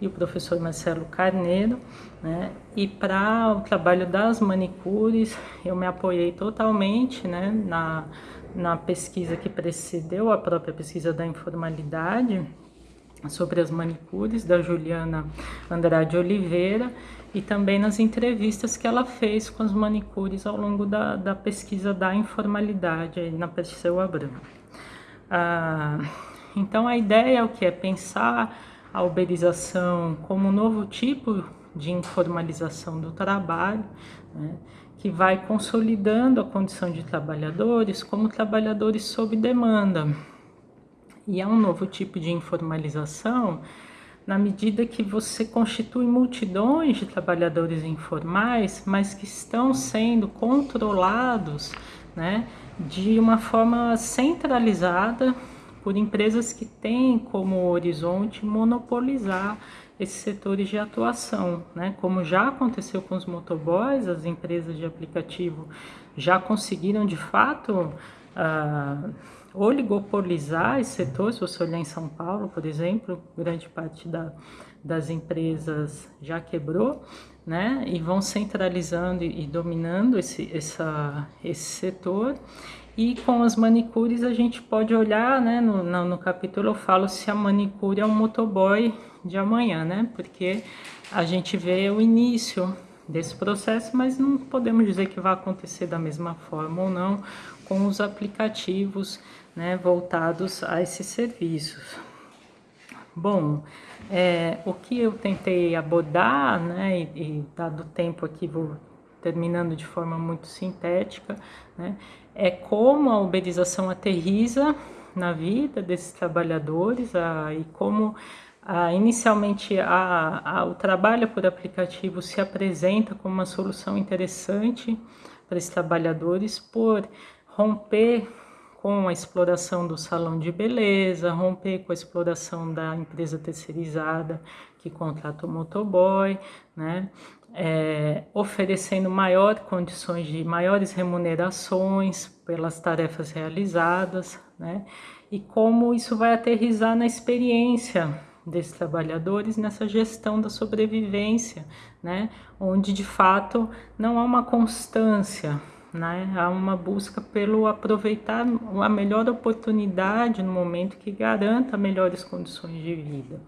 e o professor Marcelo Carneiro. Né? E para o trabalho das manicures, eu me apoiei totalmente né, na, na pesquisa que precedeu a própria pesquisa da informalidade sobre as manicures, da Juliana Andrade Oliveira, e também nas entrevistas que ela fez com as manicures ao longo da, da pesquisa da informalidade na Perseu Abramo. Ah, então a ideia é o que é pensar a uberização como um novo tipo de informalização do trabalho, né, que vai consolidando a condição de trabalhadores como trabalhadores sob demanda. E é um novo tipo de informalização na medida que você constitui multidões de trabalhadores informais, mas que estão sendo controlados né, de uma forma centralizada por empresas que têm como horizonte monopolizar esses setores de atuação, né? Como já aconteceu com os motoboys, as empresas de aplicativo já conseguiram de fato uh, oligopolizar esse setor. Se você olhar em São Paulo, por exemplo, grande parte da, das empresas já quebrou, né? E vão centralizando e, dominando esse, essa, esse setor. E com as manicures a gente pode olhar, né? No, no, no capítulo eu falo se a manicure é um motoboy de amanhã, né? Porque a gente vê o início desse processo, mas não podemos dizer que vai acontecer da mesma forma ou não com os aplicativos né, voltados a esses serviços. Bom, é, o que eu tentei abordar, né, e, e dado o tempo aqui vou terminando de forma muito sintética, né, é como a uberização aterriza na vida desses trabalhadores a, e como a, inicialmente a, o trabalho por aplicativo se apresenta como uma solução interessante para esses trabalhadores por romper com a exploração do salão de beleza, romper com a exploração da empresa terceirizada que contrata o motoboy, né? É, oferecendo maiores condições de maiores remunerações pelas tarefas realizadas, né? E como isso vai aterrizar na experiência desses trabalhadores nessa gestão da sobrevivência, né? Onde de fato não há uma constância, né? Há uma busca pelo aproveitar a melhor oportunidade no momento que garanta melhores condições de vida.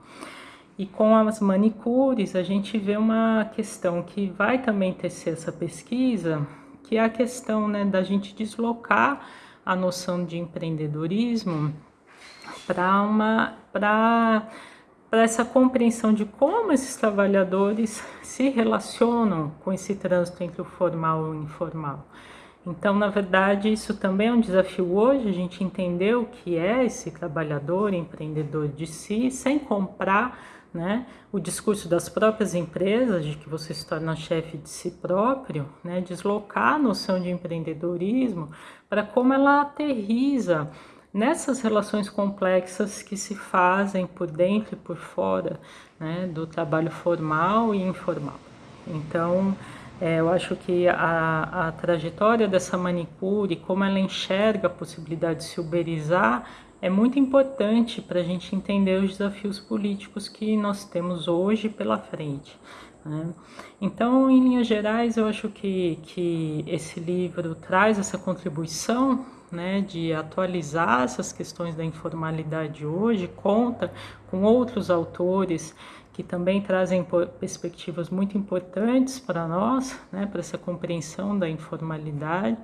E com as manicures, a gente vê uma questão que vai também tecer essa pesquisa, que é a questão né, da gente deslocar a noção de empreendedorismo para uma para para essa compreensão de como esses trabalhadores se relacionam com esse trânsito entre o formal e o informal. Então, na verdade, isso também é um desafio hoje, a gente entender o que é esse trabalhador, empreendedor de si, sem comprar né, o discurso das próprias empresas, de que você se torna chefe de si próprio, né, deslocar a noção de empreendedorismo para como ela aterriza nessas relações complexas que se fazem por dentro e por fora né, do trabalho formal e informal. Então, é, eu acho que a, a trajetória dessa manicure, como ela enxerga a possibilidade de se uberizar, é muito importante para a gente entender os desafios políticos que nós temos hoje pela frente. Né? Então, em linhas gerais, eu acho que, que esse livro traz essa contribuição né, de atualizar essas questões da informalidade hoje, conta com outros autores que também trazem perspectivas muito importantes para nós, né, para essa compreensão da informalidade,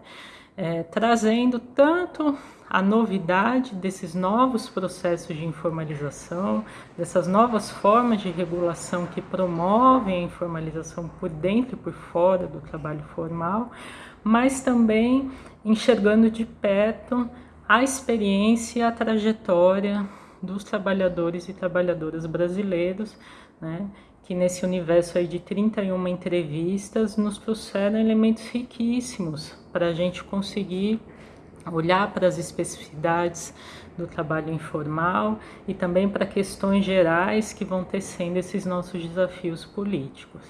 é, trazendo tanto a novidade desses novos processos de informalização, dessas novas formas de regulação que promovem a informalização por dentro e por fora do trabalho formal, mas também enxergando de perto a experiência e a trajetória dos trabalhadores e trabalhadoras brasileiros né, que nesse universo aí de 31 entrevistas nos trouxeram elementos riquíssimos para a gente conseguir olhar para as especificidades do trabalho informal e também para questões gerais que vão tecendo esses nossos desafios políticos.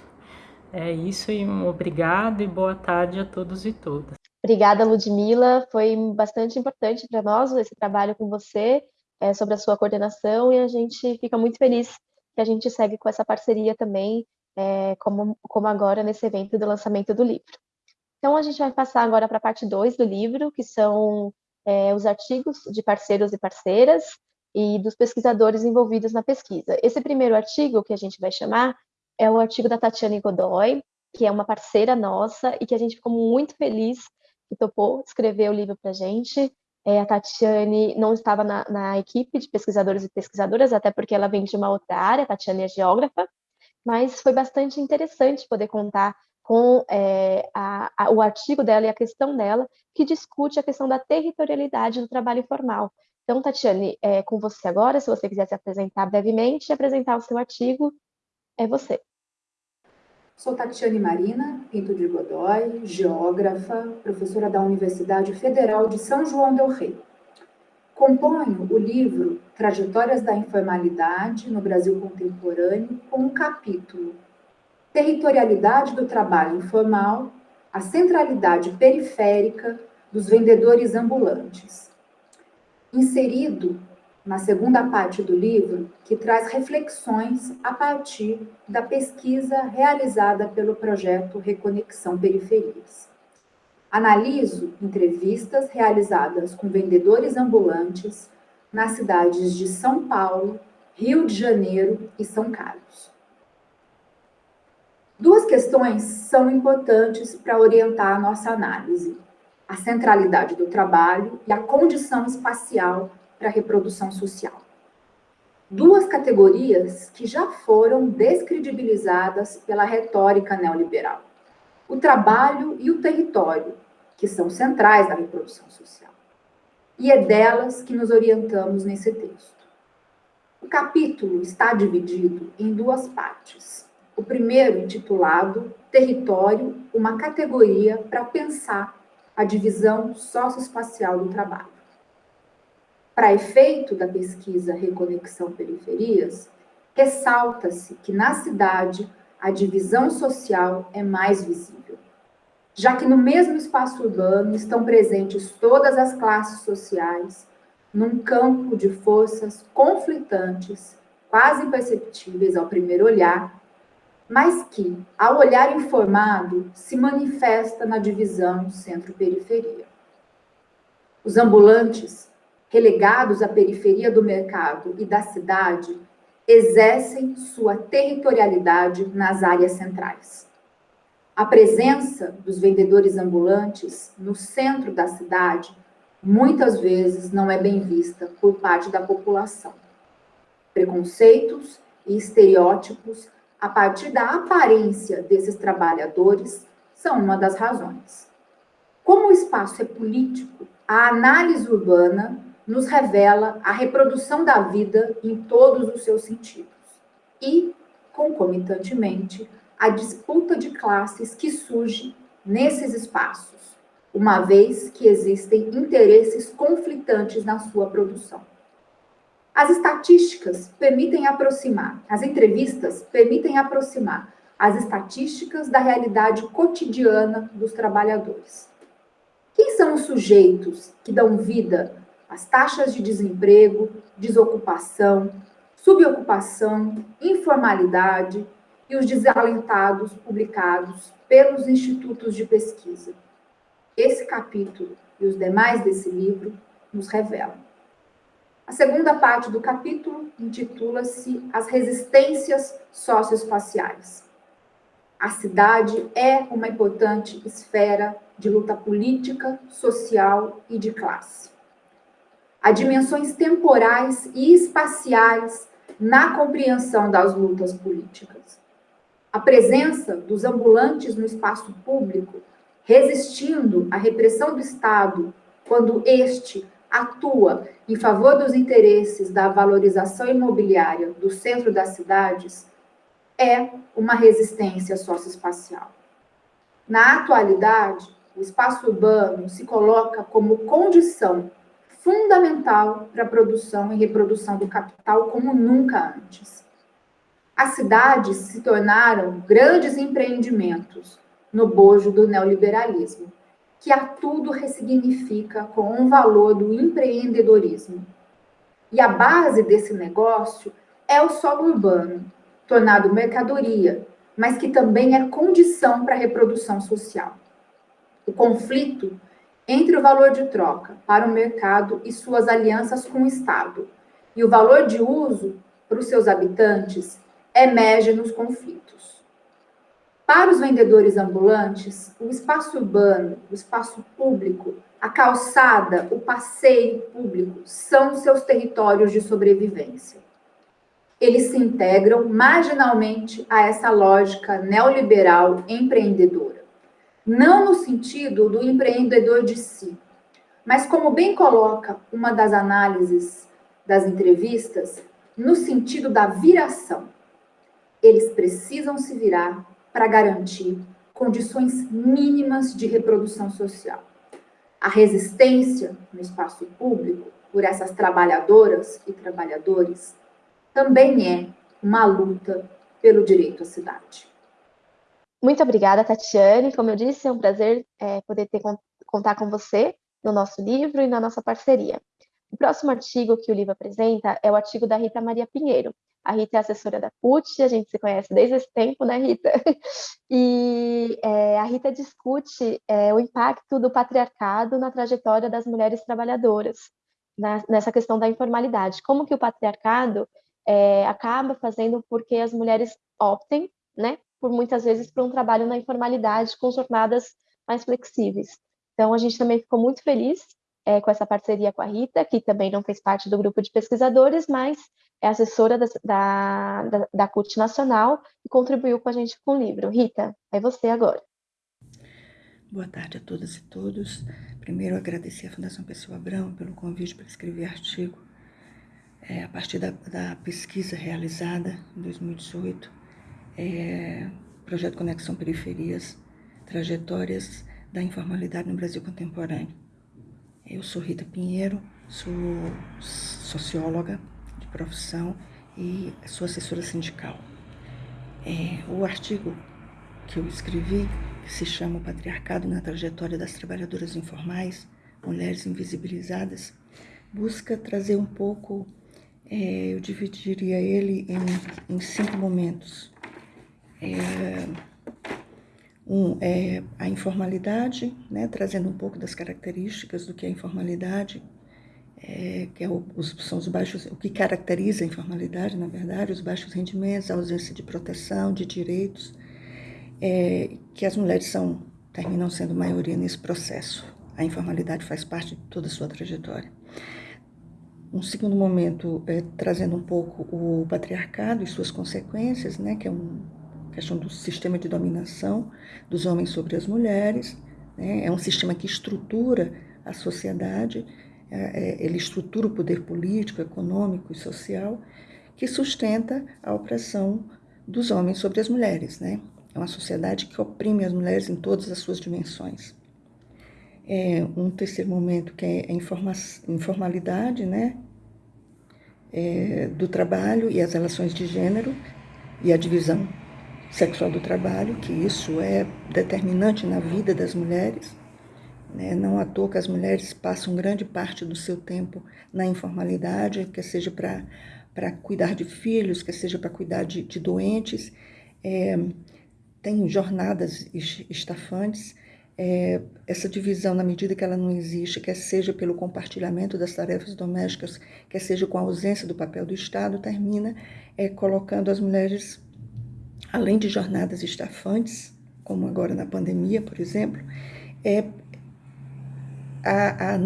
É isso e um obrigado e boa tarde a todos e todas. Obrigada, Ludmila. Foi bastante importante para nós esse trabalho com você, é, sobre a sua coordenação, e a gente fica muito feliz que a gente segue com essa parceria também, é, como, como agora nesse evento do lançamento do livro. Então, a gente vai passar agora para a parte 2 do livro, que são é, os artigos de parceiros e parceiras e dos pesquisadores envolvidos na pesquisa. Esse primeiro artigo, que a gente vai chamar, é o artigo da Tatiane Godoy, que é uma parceira nossa e que a gente ficou muito feliz que topou escrever o livro para a gente. É, a Tatiane não estava na, na, equipe de pesquisadores e pesquisadoras, até porque ela vem de uma outra área, a Tatiane é geógrafa, mas foi bastante interessante poder contar com é, a, a, o artigo dela e a questão dela, que discute a questão da territorialidade do trabalho informal. Então, Tatiane, é com você agora, se você quiser se apresentar brevemente e apresentar o seu artigo, é você. Sou Tatiane Marina Pinto de Godoy, geógrafa, professora da Universidade Federal de São João del Rei. Componho o livro Trajetórias da Informalidade no Brasil Contemporâneo com um capítulo Territorialidade do Trabalho Informal, a centralidade periférica dos vendedores ambulantes. Inserido na segunda parte do livro, que traz reflexões a partir da pesquisa realizada pelo projeto Reconexão Periferias. Analiso entrevistas realizadas com vendedores ambulantes nas cidades de São Paulo, Rio de Janeiro e São Carlos. Duas questões são importantes para orientar a nossa análise: a centralidade do trabalho e a condição espacial para a reprodução social. Duas categorias que já foram descredibilizadas pela retórica neoliberal o trabalho e o território, que são centrais da reprodução social. E é delas que nos orientamos nesse texto. O capítulo está dividido em duas partes. O primeiro, intitulado Território, uma categoria para pensar a divisão socioespacial do trabalho. Para efeito da pesquisa Reconexão Periferias, ressalta-se que na cidade a divisão social é mais visível, já que no mesmo espaço urbano estão presentes todas as classes sociais, num campo de forças conflitantes, quase imperceptíveis ao primeiro olhar, mas que, ao olhar informado, se manifesta na divisão centro-periferia. Os ambulantes, relegados à periferia do mercado e da cidade, exercem sua territorialidade nas áreas centrais. A presença dos vendedores ambulantes no centro da cidade muitas vezes não é bem vista por parte da população. Preconceitos e estereótipos a partir da aparência desses trabalhadores são uma das razões. Como o espaço é político, a análise urbana nos revela a reprodução da vida em todos os seus sentidos e, concomitantemente, a disputa de classes que surge nesses espaços, uma vez que existem interesses conflitantes na sua produção. As estatísticas permitem aproximar, as entrevistas permitem aproximar as estatísticas da realidade cotidiana dos trabalhadores. Quem são os sujeitos que dão vida as taxas de desemprego, desocupação, subocupação, informalidade e os desalentados publicados pelos institutos de pesquisa. Esse capítulo e os demais desse livro nos revelam. A segunda parte do capítulo intitula-se As Resistências Socioespaciais. A cidade é uma importante esfera de luta política, social e de classe a dimensões temporais e espaciais na compreensão das lutas políticas. A presença dos ambulantes no espaço público, resistindo à repressão do Estado, quando este atua em favor dos interesses da valorização imobiliária do centro das cidades, é uma resistência socioespacial. Na atualidade, o espaço urbano se coloca como condição fundamental para a produção e reprodução do capital como nunca antes. As cidades se tornaram grandes empreendimentos no bojo do neoliberalismo, que a tudo ressignifica com o valor do empreendedorismo. E a base desse negócio é o solo urbano, tornado mercadoria, mas que também é condição para a reprodução social. O conflito entre o valor de troca para o mercado e suas alianças com o Estado e o valor de uso para os seus habitantes emerge nos conflitos. Para os vendedores ambulantes, o espaço urbano, o espaço público, a calçada, o passeio público são seus territórios de sobrevivência. Eles se integram marginalmente a essa lógica neoliberal empreendedora não no sentido do empreendedor de si, mas como bem coloca uma das análises das entrevistas, no sentido da viração. Eles precisam se virar para garantir condições mínimas de reprodução social. A resistência no espaço público por essas trabalhadoras e trabalhadores também é uma luta pelo direito à cidade. Muito obrigada, Tatiane. Como eu disse, é um prazer é, poder ter, contar com você no nosso livro e na nossa parceria. O próximo artigo que o livro apresenta é o artigo da Rita Maria Pinheiro. A Rita é assessora da CUT, a gente se conhece desde esse tempo, né, Rita? E é, a Rita discute é, o impacto do patriarcado na trajetória das mulheres trabalhadoras, na, nessa questão da informalidade. Como que o patriarcado é, acaba fazendo porque as mulheres optem, né, por muitas vezes por um trabalho na informalidade com jornadas mais flexíveis. Então, a gente também ficou muito feliz é, com essa parceria com a Rita, que também não fez parte do grupo de pesquisadores, mas é assessora da, da, da CUT Nacional e contribuiu com a gente com o livro. Rita, é você agora. Boa tarde a todas e todos. Primeiro, agradecer à Fundação Pessoa Abrão pelo convite para escrever artigo é, a partir da, da, pesquisa realizada em 2018, é, projeto Conexão Periferias, trajetórias da informalidade no Brasil contemporâneo. Eu sou Rita Pinheiro, sou socióloga de profissão e sou assessora sindical. É, o artigo que eu escrevi, que se chama O Patriarcado na Trajetória das Trabalhadoras Informais, Mulheres Invisibilizadas, busca trazer um pouco, é, eu dividiria ele em, em cinco momentos. É, um é a informalidade, né, trazendo um pouco das características do que é informalidade, é, que é o, os, são os baixos, o que caracteriza a informalidade, na verdade, os baixos rendimentos, a ausência de proteção, de direitos, é, que as mulheres são terminam sendo maioria nesse processo. A informalidade faz parte de toda a sua trajetória. Um segundo momento é trazendo um pouco o patriarcado e suas consequências, né, que é um questão do sistema de dominação dos homens sobre as mulheres. Né? É um sistema que estrutura a sociedade, é, é, ele estrutura o poder político, econômico e social, que sustenta a opressão dos homens sobre as mulheres. Né? É uma sociedade que oprime as mulheres em todas as suas dimensões. É um terceiro momento que é a informalidade, né? É, do trabalho e as relações de gênero e a divisão sexual do trabalho, que isso é determinante na vida das mulheres. Né? Não à toa que as mulheres passam grande parte do seu tempo na informalidade, quer seja para cuidar de filhos, quer seja para cuidar de, de doentes. É, tem jornadas estafantes. É, essa divisão, na medida que ela não existe, quer seja pelo compartilhamento das tarefas domésticas, quer seja com a ausência do papel do Estado, termina é, colocando as mulheres além de jornadas estafantes, como agora na pandemia, por exemplo, é a, a,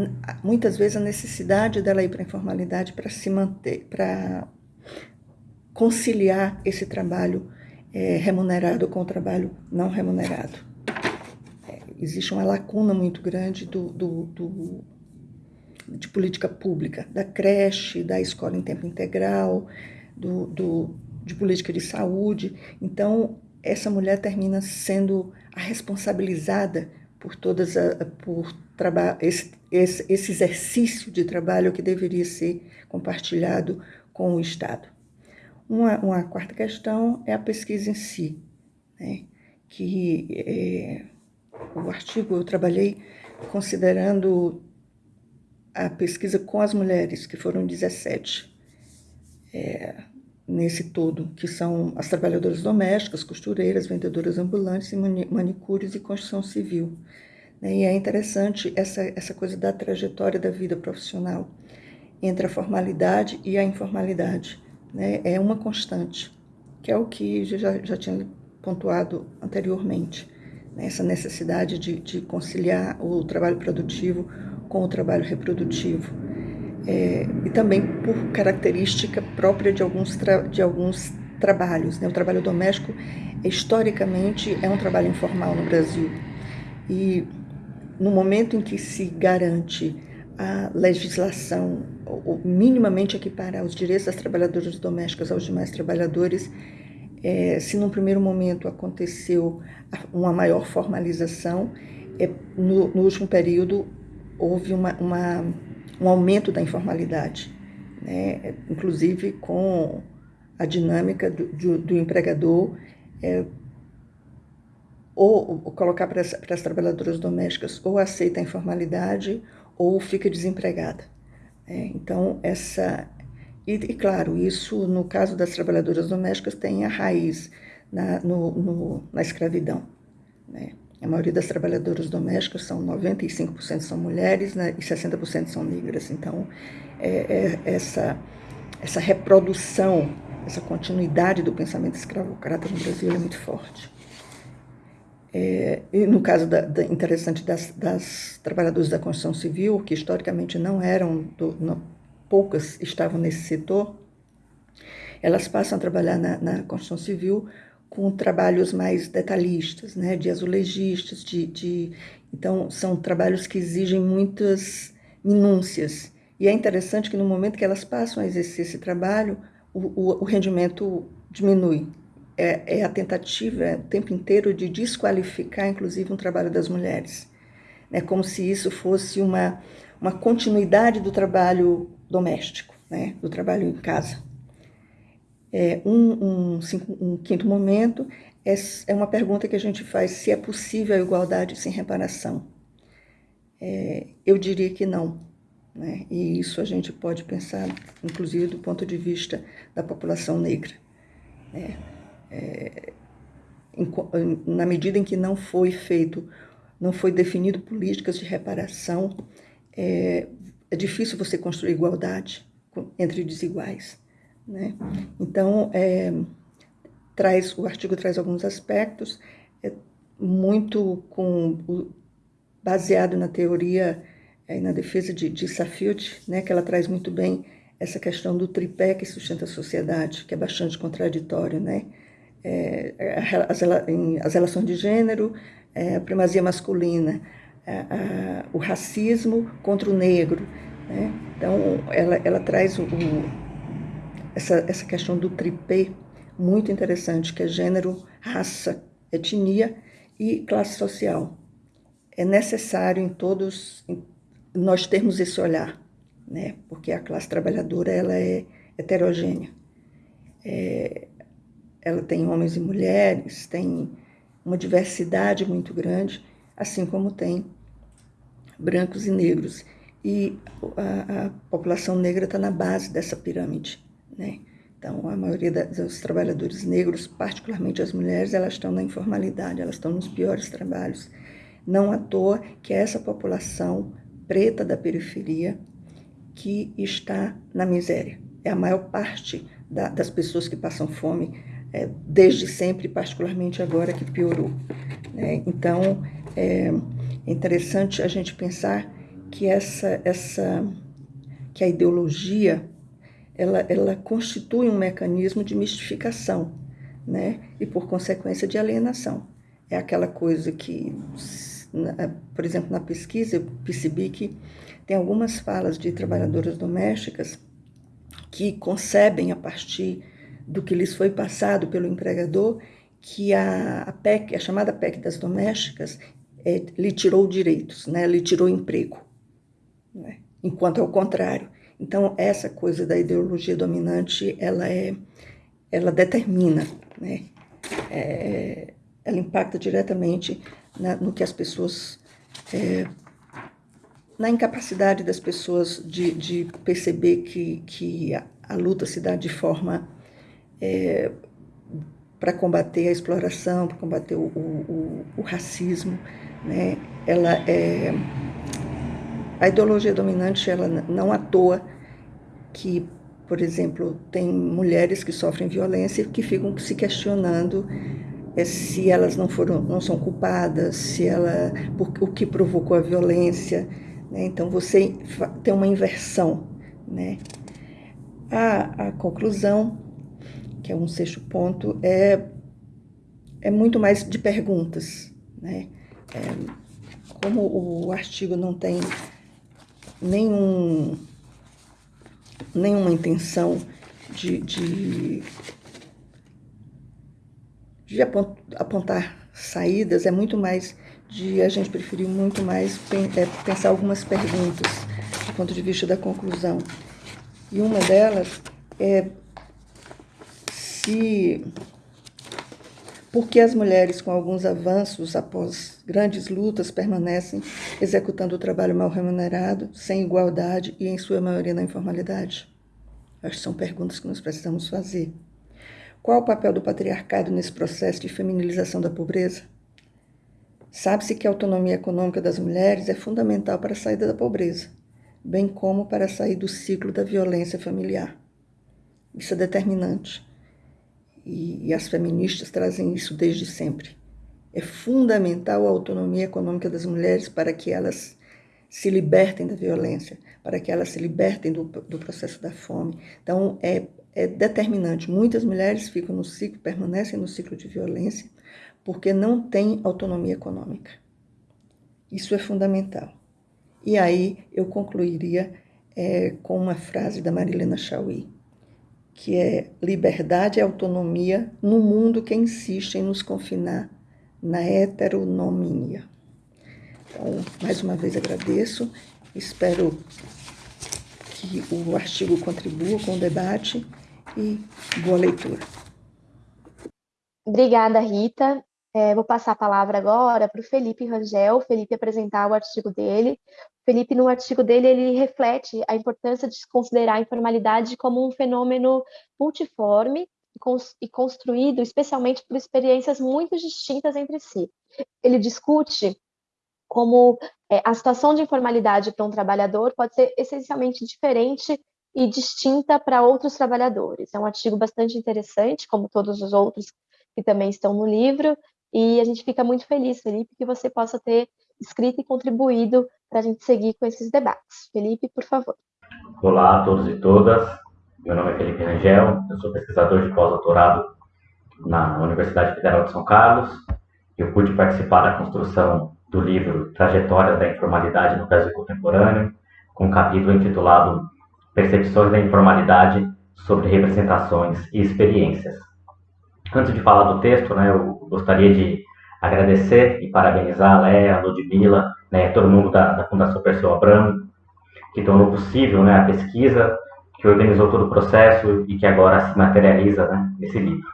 muitas vezes a necessidade dela ir para a informalidade para se manter, para conciliar esse trabalho é, remunerado com o trabalho não remunerado. É, existe uma lacuna muito grande do, do, do, de política pública, da creche, da escola em tempo integral, do, do de política de saúde. Então, essa mulher termina sendo a responsabilizada por todas a, por esse, esse, esse exercício de trabalho que deveria ser compartilhado com o Estado. Uma, uma quarta questão é a pesquisa em si, né? que é, o artigo eu trabalhei considerando a pesquisa com as mulheres, que foram 17. É, nesse todo, que são as trabalhadoras domésticas, costureiras, vendedoras ambulantes, manicúrios e construção civil. Né? E é interessante essa, essa coisa da trajetória da vida profissional entre a formalidade e a informalidade. Né? É uma constante, que é o que já, já tinha pontuado anteriormente. Né? Essa necessidade de, de conciliar o trabalho produtivo com o trabalho reprodutivo é, e também por característica própria de alguns, de alguns trabalhos. Né? O trabalho doméstico, historicamente, é um trabalho informal no Brasil. E no momento em que se garante a legislação, ou minimamente equiparar os direitos das trabalhadoras domésticas aos demais trabalhadores, é, se num primeiro momento aconteceu uma maior formalização, é, no, no último período houve uma, uma um aumento da informalidade, né? inclusive com a dinâmica do, do, do empregador é, ou, ou colocar para as, para as trabalhadoras domésticas ou aceita a informalidade ou fica desempregada. É, então, essa. E, e, claro, isso, no caso das trabalhadoras domésticas, tem a raiz na, no, no, na escravidão. Né? A maioria das trabalhadoras domésticas são 95% são mulheres né, e 60% são negras. Então, é, é, essa, essa reprodução, essa continuidade do pensamento escravocrata no Brasil é muito forte. É, e no caso da, da, interessante das, das trabalhadoras da construção civil, que historicamente não eram, do, não, poucas estavam nesse setor, elas passam a trabalhar na, na construção civil com trabalhos mais detalhistas, né, de azulejistas, de, de, então são trabalhos que exigem muitas minúcias. E é interessante que no momento que elas passam a exercer esse trabalho, o, o, o rendimento diminui, é, é a tentativa é, o tempo inteiro de desqualificar, inclusive, um trabalho das mulheres. É como se isso fosse uma, uma continuidade do trabalho doméstico, né? do trabalho em casa. É, um, um, um, quinto momento é, é, uma pergunta que a gente faz se é possível a igualdade sem reparação. É, eu diria que não. Né? E isso a gente pode pensar, inclusive, do ponto de vista da população negra. Né? é, em, na medida em que não foi feito, não foi definido políticas de reparação, é, é difícil você construir igualdade entre desiguais. Né? Então, é, traz, o artigo traz alguns aspectos, é, muito com, baseado na teoria e na defesa de, de né, que ela traz muito bem essa questão do tripé que sustenta a sociedade, que é bastante contraditório, né? é, as, as, relações de gênero, é, a primazia masculina, a, o racismo contra o negro. Né? Então, ela, ela traz o, o, essa, essa questão do tripé muito interessante, que é gênero, raça, etnia e classe social. É necessário em todos nós termos esse olhar, né? porque a classe trabalhadora ela é heterogênea. É, ela tem homens e mulheres, tem uma diversidade muito grande, assim como tem brancos e negros. E a, a população negra está na base dessa pirâmide, né? Então, a maioria dos trabalhadores negros, particularmente as mulheres, elas estão na informalidade, elas estão nos piores trabalhos. Não à toa que é essa população preta da periferia que está na miséria. É a maior parte da, das pessoas que passam fome é, desde sempre, particularmente agora que piorou. Né? Então, é interessante a gente pensar que essa, essa que a ideologia ela, ela constitui um mecanismo de mistificação, né? E por consequência de alienação. É aquela coisa que, por exemplo, na pesquisa eu percebi que tem algumas falas de trabalhadoras domésticas que concebem a partir do que lhes foi passado pelo empregador, que a, a PEC, a chamada PEC das domésticas, é, lhe tirou direitos, né? lhe tirou emprego, né? enquanto é o contrário. Então, essa coisa da ideologia dominante, ela é, ela determina, né? É, ela impacta diretamente na, no que as pessoas, é, na incapacidade das pessoas de, de perceber que, que a, a luta se dá de forma é, para combater a exploração, para combater o, o, o, racismo, né? Ela é a ideologia dominante, ela não à toa que, por exemplo, tem mulheres que sofrem violência e que ficam se questionando é, se elas não foram, não são culpadas, se ela, por, o que provocou a violência, né? Então você tem uma inversão, né? A, a conclusão que é um sexto ponto, é, é muito mais de perguntas. Né? É, como o artigo não tem nenhum, nenhuma intenção de, de, de apontar saídas, é muito mais de a gente preferir muito mais é, pensar algumas perguntas ponto de vista da conclusão. E uma delas é se porque as mulheres, com alguns avanços após grandes lutas, permanecem executando o trabalho mal remunerado, sem igualdade e, em sua maioria, na informalidade? Acho que são perguntas que nós precisamos fazer. Qual o papel do patriarcado nesse processo de feminilização da pobreza? Sabe-se que a autonomia econômica das mulheres é fundamental para a saída da pobreza, bem como para sair do ciclo da violência familiar. Isso é determinante e, e as feministas trazem isso desde sempre. É fundamental a autonomia econômica das mulheres para que elas se libertem da violência, para que elas se libertem do, do processo da fome. Então, é, é determinante. Muitas mulheres ficam no ciclo, permanecem no ciclo de violência, porque não têm autonomia econômica. Isso é fundamental. E aí eu concluiria é, com uma frase da Marilena Chauí que é liberdade e autonomia no mundo que insiste em nos confinar na heteronomia. Então, mais uma vez agradeço, espero que o artigo contribua com o debate e boa leitura. Obrigada, Rita. É, vou passar a palavra agora para o Felipe Rangel, Felipe apresentar o artigo dele. Felipe, no artigo dele, ele reflete a importância de se considerar a informalidade como um fenômeno multiforme e construído especialmente por experiências muito distintas entre si. Ele discute como é, a situação de informalidade para um trabalhador pode ser essencialmente diferente e distinta para outros trabalhadores. É um artigo bastante interessante, como todos os outros que também estão no livro, e a gente fica muito feliz, Felipe, que você possa ter escrito e contribuído para a gente seguir com esses debates. Felipe, por favor. Olá a todos e todas. Meu nome é Felipe Rangel, eu sou pesquisador de pós-doutorado na Universidade Federal de São Carlos. Eu pude participar da construção do livro Trajetórias da Informalidade no Brasil Contemporâneo, com um capítulo intitulado Percepções da Informalidade sobre Representações e Experiências. Antes de falar do texto, né, eu gostaria de agradecer e parabenizar a Léa, a Ludmilla, né, todo mundo da, da Fundação Perseu Abramo, que tornou possível né, a pesquisa, que organizou todo o processo e que agora se materializa né, nesse livro.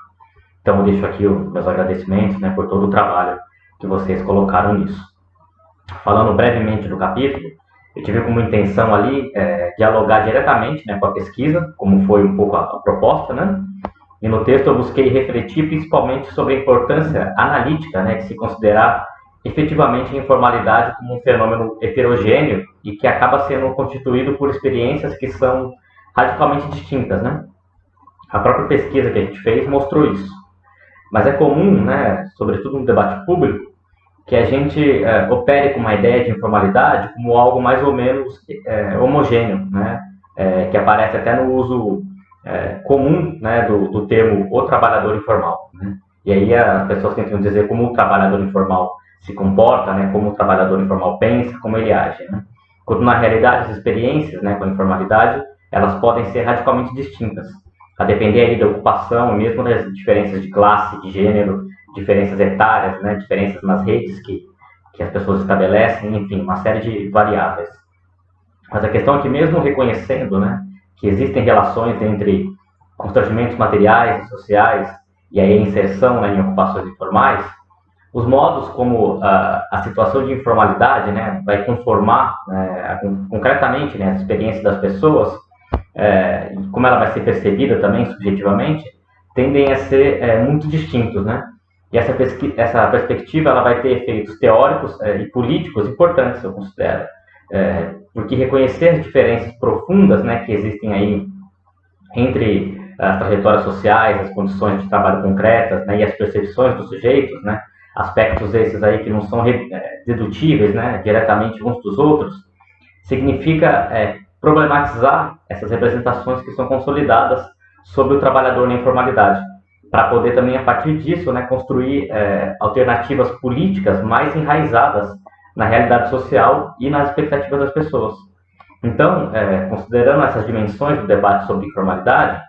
Então, eu deixo aqui os meus agradecimentos né, por todo o trabalho que vocês colocaram nisso. Falando brevemente do capítulo, eu tive como intenção ali é, dialogar diretamente né, com a pesquisa, como foi um pouco a, a proposta, né? E no texto eu busquei refletir principalmente sobre a importância analítica né, de se considerar efetivamente a informalidade como um fenômeno heterogêneo e que acaba sendo constituído por experiências que são radicalmente distintas, né? A própria pesquisa que a gente fez mostrou isso. Mas é comum, né, sobretudo no debate público, que a gente é, opere com uma ideia de informalidade como algo mais ou menos é, homogêneo, né, é, que aparece até no uso é, comum né, do, do, termo o trabalhador informal. Né? E aí as pessoas tentam dizer como o trabalhador informal se comporta, né, como o trabalhador informal pensa, como ele age. Né? Quando na realidade as experiências né, com a informalidade elas podem ser radicalmente distintas, a depender aí da ocupação, mesmo das diferenças de classe, de gênero, diferenças etárias, né, diferenças nas redes que, que as pessoas estabelecem, enfim, uma série de variáveis. Mas a questão é que mesmo reconhecendo né, que existem relações entre constrangimentos materiais e sociais e a inserção né, em ocupações informais, os modos como uh, a situação de informalidade né, vai conformar né, concretamente né, a experiência das pessoas, é, e como ela vai ser percebida também subjetivamente, tendem a ser é, muito distintos. Né? E essa, essa perspectiva ela vai ter efeitos teóricos é, e políticos importantes, eu considero. É, porque reconhecer as diferenças profundas né, que existem aí entre as trajetórias sociais, as condições de trabalho concretas né, e as percepções dos sujeitos, né, aspectos esses aí que não são é, dedutíveis né, diretamente uns dos outros, significa é, problematizar essas representações que são consolidadas sobre o trabalhador na informalidade, para poder também, a partir disso, né, construir é, alternativas políticas mais enraizadas na realidade social e nas expectativas das pessoas. Então, é, considerando essas dimensões do debate sobre informalidade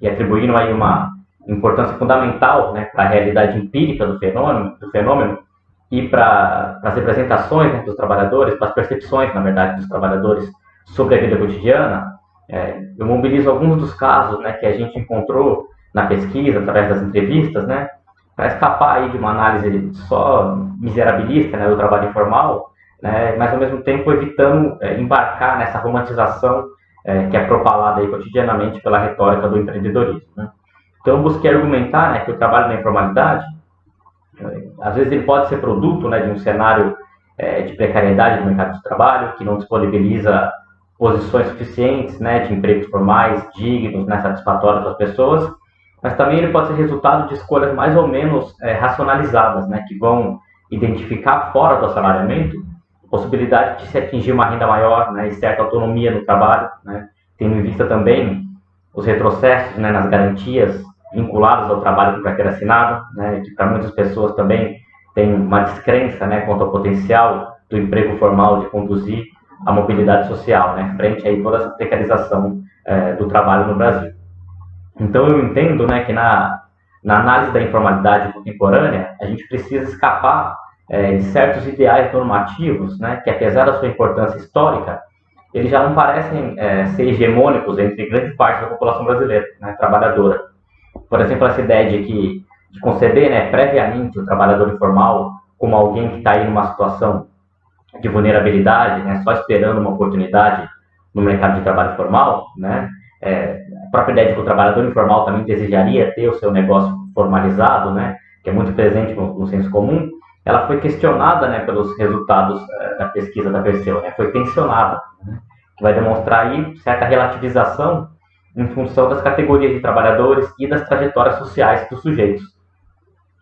e atribuindo aí uma importância fundamental né, para a realidade empírica do fenômeno, do fenômeno e para as representações né, dos trabalhadores, para as percepções, na verdade, dos trabalhadores sobre a vida cotidiana, é, eu mobilizo alguns dos casos né, que a gente encontrou na pesquisa, através das entrevistas, né, para escapar aí de uma análise só miserabilista né, do trabalho informal, né, mas ao mesmo tempo evitando é, embarcar nessa romantização é, que é propalada aí cotidianamente pela retórica do empreendedorismo. Né. Então, eu busquei argumentar né, que o trabalho na informalidade, é, às vezes ele pode ser produto né, de um cenário é, de precariedade do mercado de trabalho, que não disponibiliza posições suficientes né, de empregos formais, dignos, né, satisfatórios as pessoas, mas também ele pode ser resultado de escolhas mais ou menos é, racionalizadas, né, que vão identificar fora do assalariamento a possibilidade de se atingir uma renda maior né, e certa autonomia no trabalho, né, tendo em vista também os retrocessos né, nas garantias vinculadas ao trabalho com carteira assinada, né, que para muitas pessoas também tem uma descrença né, quanto ao potencial do emprego formal de conduzir a mobilidade social, né, frente a toda essa precarização é, do trabalho no Brasil. Então, eu entendo né, que na, na análise da informalidade contemporânea, a gente precisa escapar é, de certos ideais normativos, né, que apesar da sua importância histórica, eles já não parecem é, ser hegemônicos entre grande parte da população brasileira, né, trabalhadora. Por exemplo, essa ideia de que de conceber né, previamente o trabalhador informal como alguém que está aí numa situação de vulnerabilidade, né, só esperando uma oportunidade no mercado de trabalho formal, né, é, própria ideia de que o trabalhador informal também desejaria ter o seu negócio formalizado, né, que é muito presente no, no senso comum, ela foi questionada né, pelos resultados é, da pesquisa da Perseu, né, foi tensionada, né, que vai demonstrar aí certa relativização em função das categorias de trabalhadores e das trajetórias sociais dos sujeitos.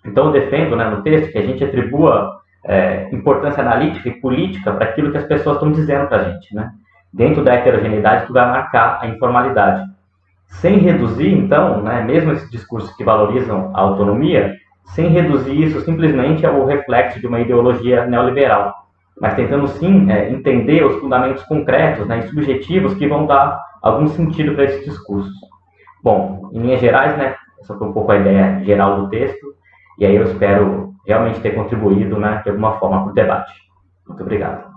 Então, eu defendo né, no texto que a gente atribua é, importância analítica e política para aquilo que as pessoas estão dizendo para a gente, né? dentro da heterogeneidade que vai marcar a informalidade. Sem reduzir, então, né, mesmo esses discursos que valorizam a autonomia, sem reduzir isso simplesmente ao reflexo de uma ideologia neoliberal, mas tentando sim é, entender os fundamentos concretos né, e subjetivos que vão dar algum sentido para esses discursos. Bom, em linhas gerais, né, essa foi um pouco a ideia geral do texto. E aí eu espero realmente ter contribuído, né, de alguma forma, para o debate. Muito obrigado.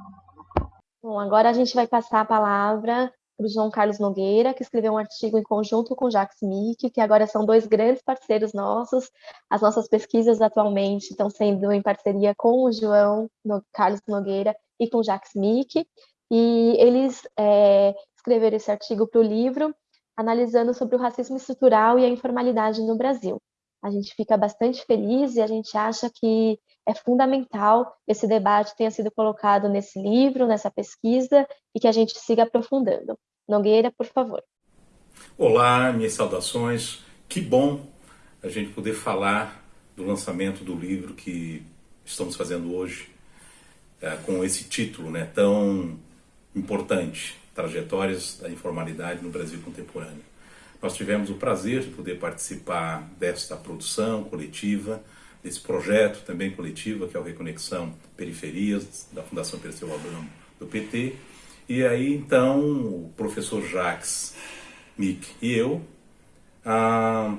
Bom, agora a gente vai passar a palavra para o João Carlos Nogueira, que escreveu um artigo em conjunto com o Jacques Mick, que agora são dois grandes parceiros nossos. As nossas pesquisas atualmente estão sendo em parceria com o João Carlos Nogueira e com o Jacques Mick, e eles é, escreveram esse artigo para o livro, analisando sobre o racismo estrutural e a informalidade no Brasil a gente fica bastante feliz e a gente acha que é fundamental esse debate tenha sido colocado nesse livro, nessa pesquisa e que a gente siga aprofundando. Nogueira, por favor. Olá, minhas saudações. Que bom a gente poder falar do lançamento do livro que estamos fazendo hoje, é, com esse título né, tão importante: Trajetórias da Informalidade no Brasil Contemporâneo. Nós tivemos o prazer de poder participar desta produção coletiva, desse projeto também coletivo, que é o Reconexão Periferias, da Fundação Perseu Abramo, do PT. E aí, então, o professor Jacques Mick e eu ah,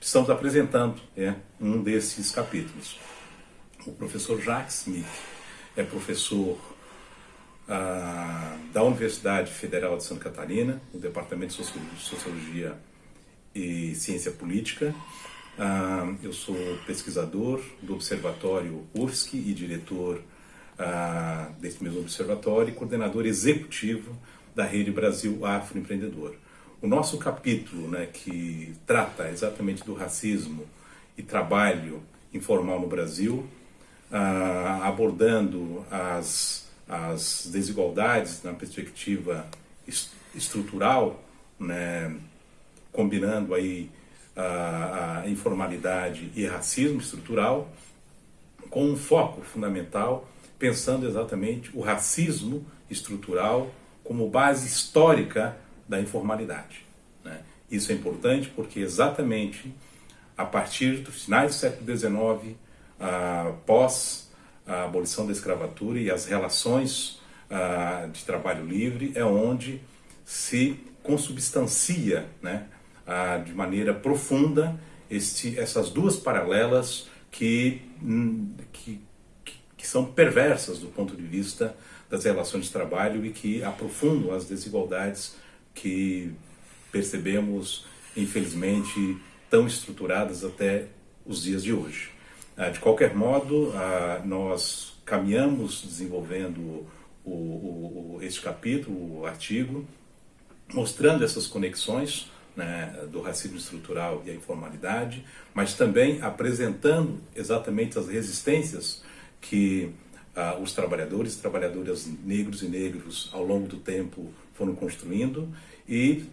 estamos apresentando é, um desses capítulos. O professor Jacques Mick é professor ah, da Universidade Federal de Santa Catarina, no Departamento de Sociologia e Ciência Política. Ah, eu sou pesquisador do Observatório UFSC e diretor ah, desse mesmo observatório e coordenador executivo da Rede Brasil Afroempreendedor. O nosso capítulo, né, que trata exatamente do racismo e trabalho informal no Brasil, abordando as as desigualdades na perspectiva estrutural, né, combinando aí a, a, informalidade e racismo estrutural, com um foco fundamental, pensando exatamente o racismo estrutural como base histórica da informalidade. Né? Isso é importante porque exatamente a partir dos finais do século XIX, ah, pós a abolição da escravatura e as relações uh, de trabalho livre é onde se consubstancia né, uh, de maneira profunda este, essas duas paralelas que, que, que são perversas do ponto de vista das relações de trabalho e que aprofundam as desigualdades que percebemos, infelizmente, tão estruturadas até os dias de hoje. Ah, de qualquer modo, ah, nós caminhamos desenvolvendo o, o, este capítulo, o artigo, mostrando essas conexões né, do racismo estrutural e a informalidade, mas também apresentando exatamente as resistências que ah, os trabalhadores e trabalhadoras negros e negros ao longo do tempo foram construindo e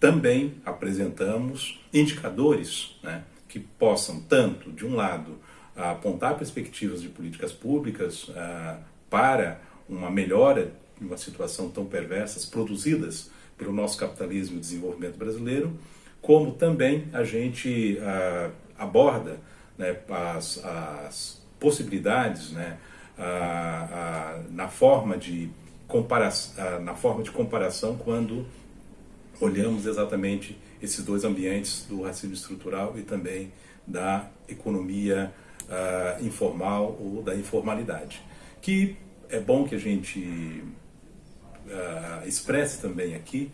também apresentamos indicadores né, que possam, tanto, de um lado, apontar perspectivas de políticas públicas ah, para uma melhora de uma situação tão perversas produzidas pelo nosso capitalismo e desenvolvimento brasileiro, como também a gente ah, aborda né, as, as, possibilidades né, ah, na, forma de comparação, na forma de comparação quando olhamos exatamente esses dois ambientes do racismo estrutural e também da economia uh, informal ou da informalidade. Que é bom que a gente uh, expresse também aqui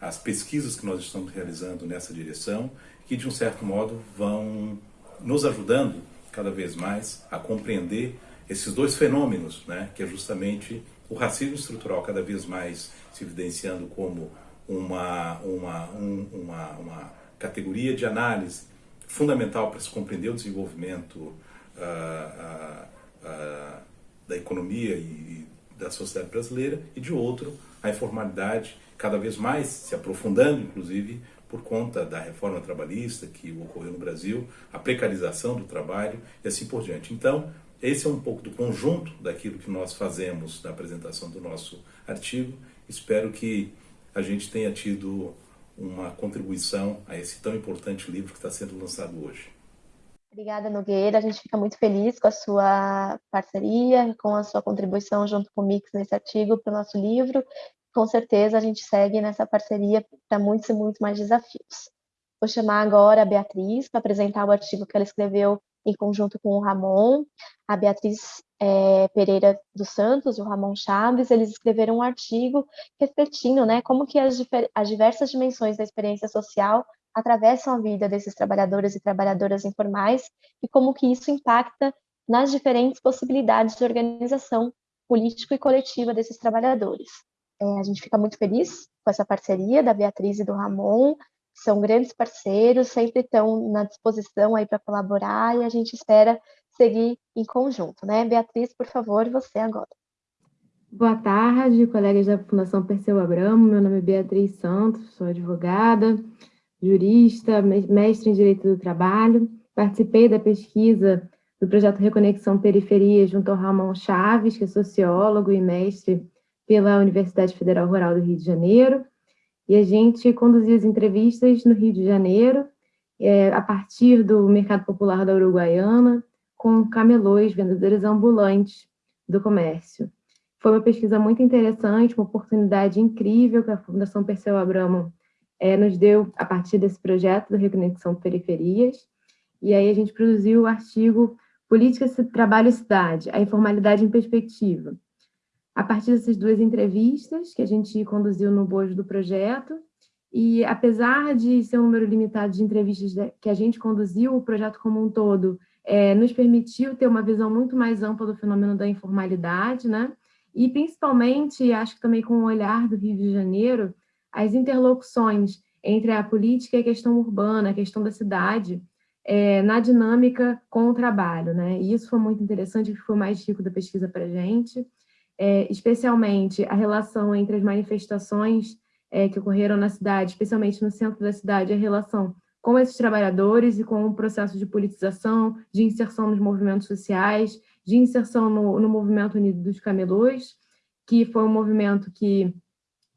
as pesquisas que nós estamos realizando nessa direção, que de um certo modo vão nos ajudando cada vez mais a compreender esses dois fenômenos, né, que é justamente o racismo estrutural cada vez mais se evidenciando como uma, uma, um, uma, uma categoria de análise fundamental para se compreender o desenvolvimento da economia e da sociedade brasileira, e de outro, a informalidade cada vez mais se aprofundando, inclusive, por conta da reforma trabalhista que ocorreu no Brasil, a precarização do trabalho e assim por diante. Então, esse é um pouco do conjunto daquilo que nós fazemos na apresentação do nosso artigo. Espero que a gente tenha tido uma contribuição a esse tão importante livro que está sendo lançado hoje. Obrigada, Nogueira. A gente fica muito feliz com a sua parceria, com a sua contribuição junto com o Mix nesse artigo para o nosso livro. Com certeza a gente segue nessa parceria para muitos e muitos mais desafios. Vou chamar agora a Beatriz para apresentar o artigo que ela escreveu em conjunto com o Ramon, a Beatriz é, Pereira dos Santos e o Ramon Chaves, eles escreveram um artigo refletindo né, como que as, as diversas dimensões da experiência social atravessam a vida desses trabalhadores e trabalhadoras informais e como que isso impacta nas diferentes possibilidades de organização político e coletiva desses trabalhadores. É, a gente fica muito feliz com essa parceria da Beatriz e do Ramon, são grandes parceiros, sempre estão na disposição aí para colaborar e a gente espera seguir em conjunto, né? Beatriz, por favor, você agora. Boa tarde, colegas da Fundação Perseu Abramo. Meu nome é Beatriz Santos, sou advogada, jurista, mestre em Direito do Trabalho. Participei da pesquisa do projeto Reconexão Periferia junto ao Ramon Chaves, que é sociólogo e mestre pela Universidade Federal Rural do Rio de Janeiro. E a gente conduziu as entrevistas no Rio de Janeiro, é, a partir do Mercado Popular da Uruguaiana, com camelôs, vendedores ambulantes do comércio. Foi uma pesquisa muito interessante, uma oportunidade incrível que a Fundação Perseu Abramo é, nos deu a partir desse projeto da Reconexão Periferias. E aí a gente produziu o artigo Política, Trabalho e Cidade, a informalidade em perspectiva, a partir dessas duas entrevistas que a gente conduziu no bojo do projeto, e apesar de ser um número limitado de entrevistas que a gente conduziu, o projeto como um todo é, nos permitiu ter uma visão muito mais ampla do fenômeno da informalidade, né? E principalmente, acho que também com o olhar do Rio de Janeiro, as interlocuções entre a política e a questão urbana, a questão da cidade, é, na dinâmica com o trabalho, né? E isso foi muito interessante, foi mais rico da pesquisa para a gente é, especialmente a relação entre as manifestações é, que ocorreram na cidade, especialmente no centro da cidade, a relação com esses trabalhadores e com o processo de politização, de inserção nos movimentos sociais, de inserção no, no movimento unido dos camelôs, que foi um movimento que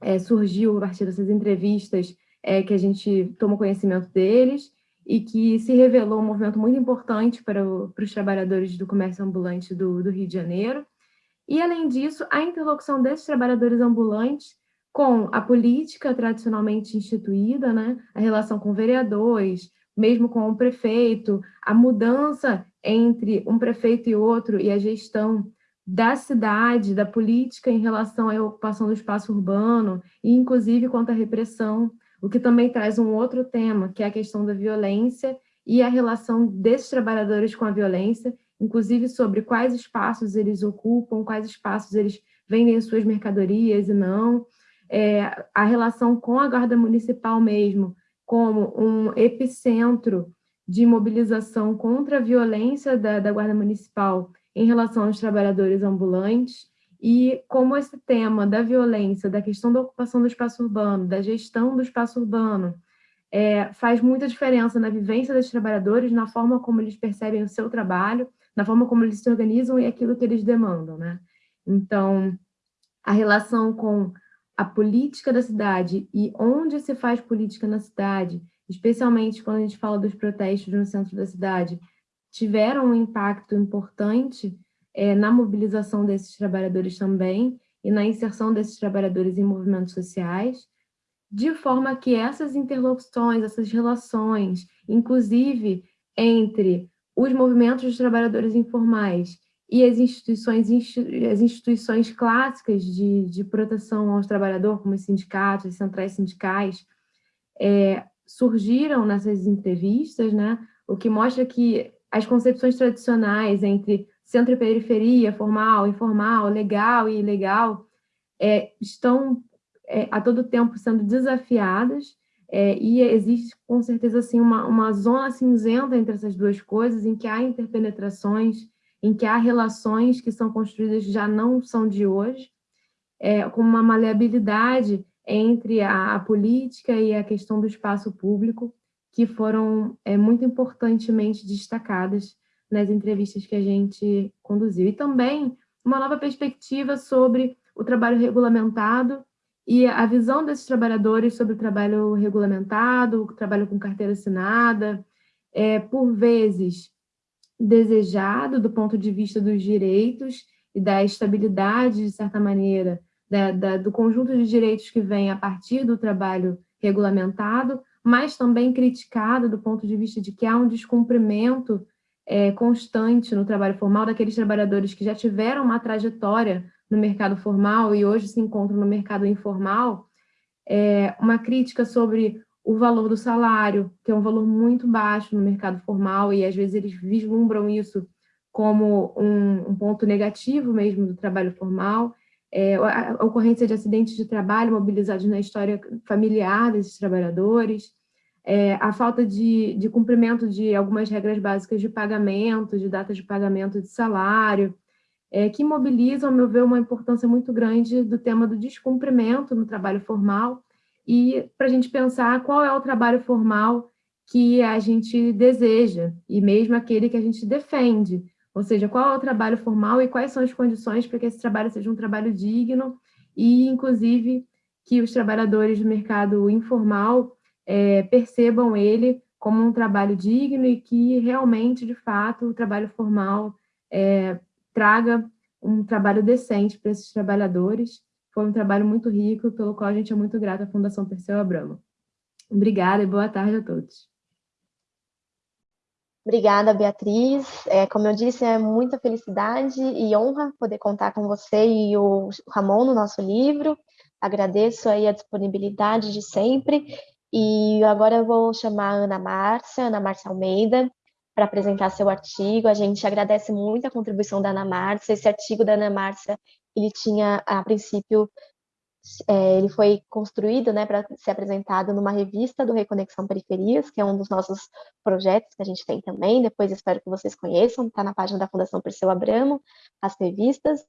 é, surgiu a partir dessas entrevistas é, que a gente tomou conhecimento deles e que se revelou um movimento muito importante para, o, para os trabalhadores do comércio ambulante do, do Rio de Janeiro. E, além disso, a interlocução desses trabalhadores ambulantes com a política tradicionalmente instituída, né? a relação com vereadores, mesmo com o prefeito, a mudança entre um prefeito e outro e a gestão da cidade, da política em relação à ocupação do espaço urbano, e inclusive quanto à repressão, o que também traz um outro tema, que é a questão da violência e a relação desses trabalhadores com a violência, inclusive sobre quais espaços eles ocupam, quais espaços eles vendem as suas mercadorias e não, é, a relação com a Guarda Municipal mesmo, como um epicentro de mobilização contra a violência da, da Guarda Municipal em relação aos trabalhadores ambulantes, e como esse tema da violência, da questão da ocupação do espaço urbano, da gestão do espaço urbano, é, faz muita diferença na vivência dos trabalhadores, na forma como eles percebem o seu trabalho, na forma como eles se organizam e aquilo que eles demandam. Né? Então, a relação com a política da cidade e onde se faz política na cidade, especialmente quando a gente fala dos protestos no centro da cidade, tiveram um impacto importante é, na mobilização desses trabalhadores também e na inserção desses trabalhadores em movimentos sociais, de forma que essas interlocuções, essas relações, inclusive entre os movimentos de trabalhadores informais e as instituições, as instituições clássicas de, de proteção aos trabalhadores, como os sindicatos, as centrais sindicais, é, surgiram nessas entrevistas, né? o que mostra que as concepções tradicionais entre centro e periferia, formal, informal, legal e ilegal, é, estão é, a todo tempo sendo desafiadas, é, e existe com certeza assim, uma, uma zona cinzenta entre essas duas coisas, em que há interpenetrações, em que há relações que são construídas já não são de hoje, é, com uma maleabilidade entre a, a, política e a questão do espaço público, que foram é, muito importantemente destacadas nas entrevistas que a gente conduziu. E também uma nova perspectiva sobre o trabalho regulamentado e a visão desses trabalhadores sobre o trabalho regulamentado, o trabalho com carteira assinada, é, por vezes desejado do ponto de vista dos direitos e da estabilidade, de certa maneira, da, da, do conjunto de direitos que vem a partir do trabalho regulamentado, mas também criticado do ponto de vista de que há um descumprimento é, constante no trabalho formal daqueles trabalhadores que já tiveram uma trajetória no mercado formal e hoje se encontram no mercado informal, é, uma crítica sobre o valor do salário, que é um valor muito baixo no mercado formal, e às vezes eles vislumbram isso como um, um ponto negativo mesmo do trabalho formal, é, a, ocorrência de acidentes de trabalho mobilizados na história familiar desses trabalhadores, é, a falta de, de cumprimento de algumas regras básicas de pagamento, de datas de pagamento de salário, é, que mobilizam, ao meu ver, uma importância muito grande do tema do descumprimento no trabalho formal e para a gente pensar qual é o trabalho formal que a gente deseja e mesmo aquele que a gente defende, ou seja, qual é o trabalho formal e quais são as condições para que esse trabalho seja um trabalho digno e, inclusive, que os trabalhadores do mercado informal é, percebam ele como um trabalho digno e que realmente, de fato, o trabalho formal é, traga um trabalho decente para esses trabalhadores. Foi um trabalho muito rico, pelo qual a gente é muito grata à Fundação Perseu Abramo. Obrigada e boa tarde a todos. Obrigada, Beatriz. É, como eu disse, é muita felicidade e honra poder contar com você e o Ramon no nosso livro. Agradeço aí a disponibilidade de sempre. E agora eu vou chamar a Ana Márcia, Ana Márcia Almeida, para apresentar seu artigo. A gente agradece muito a contribuição da Ana Márcia. Esse artigo da Ana Márcia, ele tinha, a princípio, é, ele foi construído né, para ser apresentado numa revista do Reconexão Periferias, que é um dos nossos projetos que a gente tem também. Depois espero que vocês conheçam, está na página da Fundação Perseu Abramo, as revistas.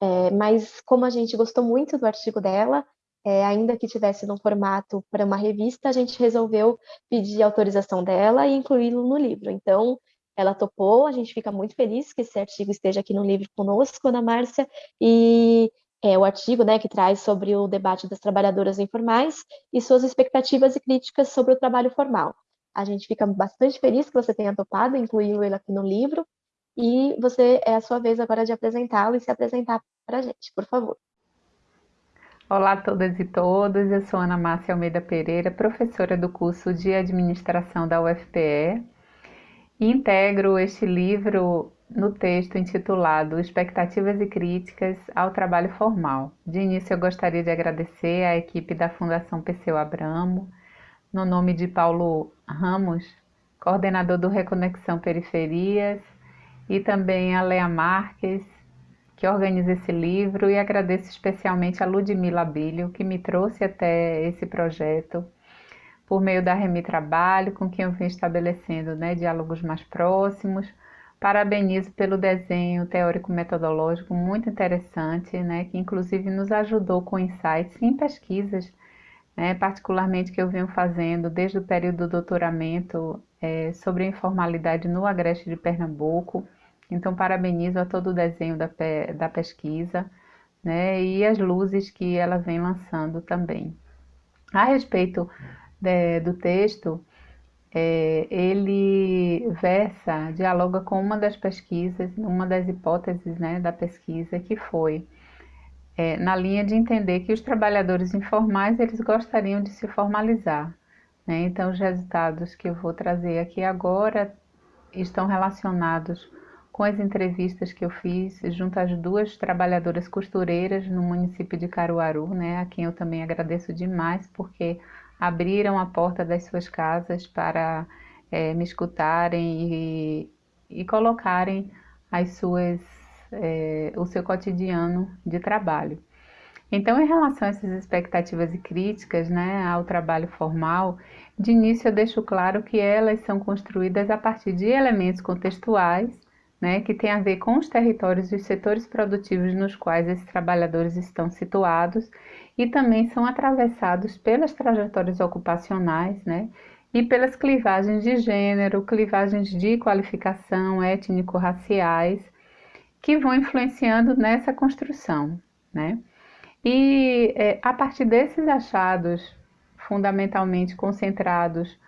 É, mas como a gente gostou muito do artigo dela, é, ainda que tivesse no formato para uma revista, a gente resolveu pedir autorização dela e incluí-lo no livro. Então, ela topou, a gente fica muito feliz que esse artigo esteja aqui no livro conosco, Ana Márcia, e é o artigo né, que traz sobre o debate das trabalhadoras informais e suas expectativas e críticas sobre o trabalho formal. A gente fica bastante feliz que você tenha topado incluir ele aqui no livro, e você é a sua vez agora de apresentá-lo e se apresentar para a gente, por favor. Olá a todas e todos, eu sou Ana Márcia Almeida Pereira, professora do curso de Administração da UFPE integro este livro no texto intitulado Expectativas e Críticas ao Trabalho Formal. De início, eu gostaria de agradecer à equipe da Fundação Perseu Abramo, no nome de Paulo Ramos, coordenador do Reconexão Periferias, e também a Lea Marques, que organiza esse livro, e agradeço especialmente a Ludmila Bilho, que me trouxe até esse projeto por meio da Remi Trabalho, com quem eu vim estabelecendo né, diálogos mais próximos. Parabenizo pelo desenho teórico-metodológico muito interessante, né, que inclusive nos ajudou com insights em pesquisas, né, particularmente que eu venho fazendo desde o período do doutoramento é, sobre a informalidade no Agreste de Pernambuco. Então, parabenizo a todo o desenho da, da pesquisa né, e as luzes que ela vem lançando também. A respeito de, do texto, é, ele versa, dialoga com uma das pesquisas, uma das hipóteses né, da pesquisa, que foi é, na linha de entender que os trabalhadores informais eles gostariam de se formalizar. Né? Então, os resultados que eu vou trazer aqui agora estão relacionados com as entrevistas que eu fiz junto às duas trabalhadoras costureiras no município de Caruaru, né, a quem eu também agradeço demais, porque abriram a porta das suas casas para é, me escutarem e, e colocarem as suas, é, o seu cotidiano de trabalho. Então, em relação a essas expectativas e críticas né, ao trabalho formal, de início eu deixo claro que elas são construídas a partir de elementos contextuais, né, que têm a ver com os territórios e os setores produtivos nos quais esses trabalhadores estão situados e também são atravessados pelas trajetórias ocupacionais, né? E pelas clivagens de gênero, clivagens de qualificação étnico-raciais, que vão influenciando nessa construção, né? E é, a partir desses achados, fundamentalmente concentrados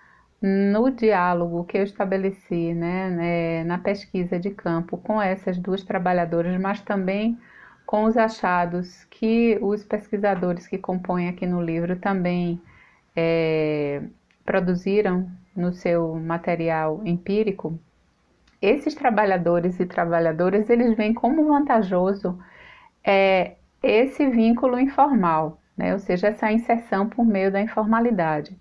no diálogo que eu estabeleci né, né, na pesquisa de campo com essas duas trabalhadoras, mas também com os achados que os pesquisadores que compõem aqui no livro também é, produziram no seu material empírico, esses trabalhadores e trabalhadoras eles veem como vantajoso é, esse vínculo informal, né? ou seja, essa inserção por meio da informalidade.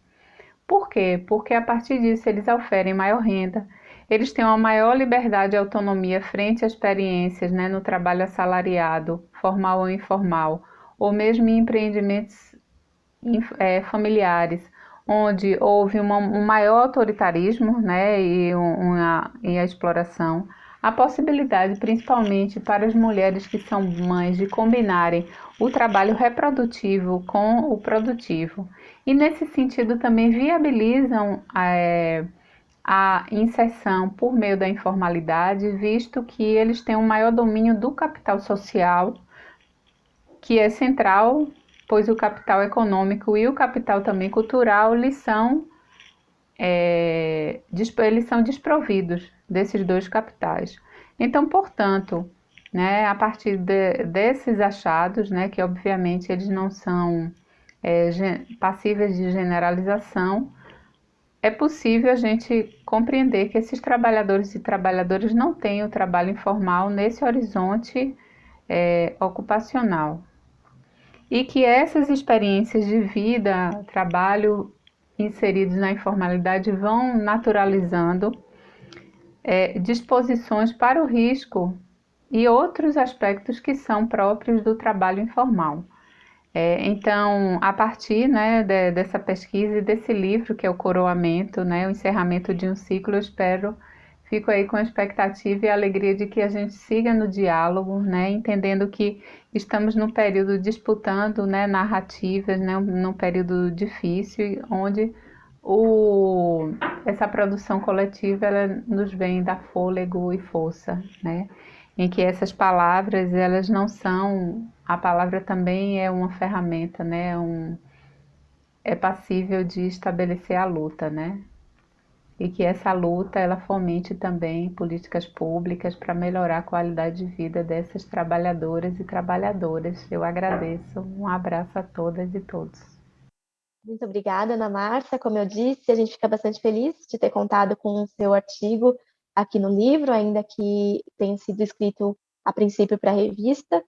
Por quê? Porque a partir disso eles oferem maior renda, eles têm uma maior liberdade e autonomia frente a experiências né, no trabalho assalariado, formal ou informal, ou mesmo em empreendimentos é, familiares, onde houve uma, um maior autoritarismo né, e, uma, e a exploração, a possibilidade, principalmente para as mulheres que são mães, de combinarem o trabalho reprodutivo com o produtivo. E nesse sentido também viabilizam é, a inserção por meio da informalidade, visto que eles têm um maior domínio do capital social, que é central, pois o capital econômico e o capital também cultural eles são, é, eles são desprovidos desses dois capitais. Então, portanto, né, a partir de, desses achados, né, que obviamente eles não são é, passíveis de generalização, é possível a gente compreender que esses trabalhadores e trabalhadoras não têm o trabalho informal nesse horizonte é, ocupacional. E que essas experiências de vida, trabalho inseridos na informalidade vão naturalizando é, disposições para o risco e outros aspectos que são próprios do trabalho informal. É, então, a partir né, de, dessa pesquisa e desse livro, que é o Coroamento, né, o encerramento de um ciclo, eu espero, fico aí com a expectativa e a alegria de que a gente siga no diálogo, né, entendendo que estamos num período disputando né, narrativas, né, num período difícil, onde o, essa produção coletiva ela nos vem da fôlego e força, né? em que essas palavras elas não são a palavra também é uma ferramenta né? Um, é passível de estabelecer a luta né? E que essa luta ela fomente também políticas públicas para melhorar a qualidade de vida dessas trabalhadoras e trabalhadoras. Eu agradeço. Um abraço a todas e todos. Muito obrigada, Ana Márcia. Como eu disse, a gente fica bastante feliz de ter contado com o seu artigo aqui no livro, ainda que tenha sido escrito a princípio para a revista.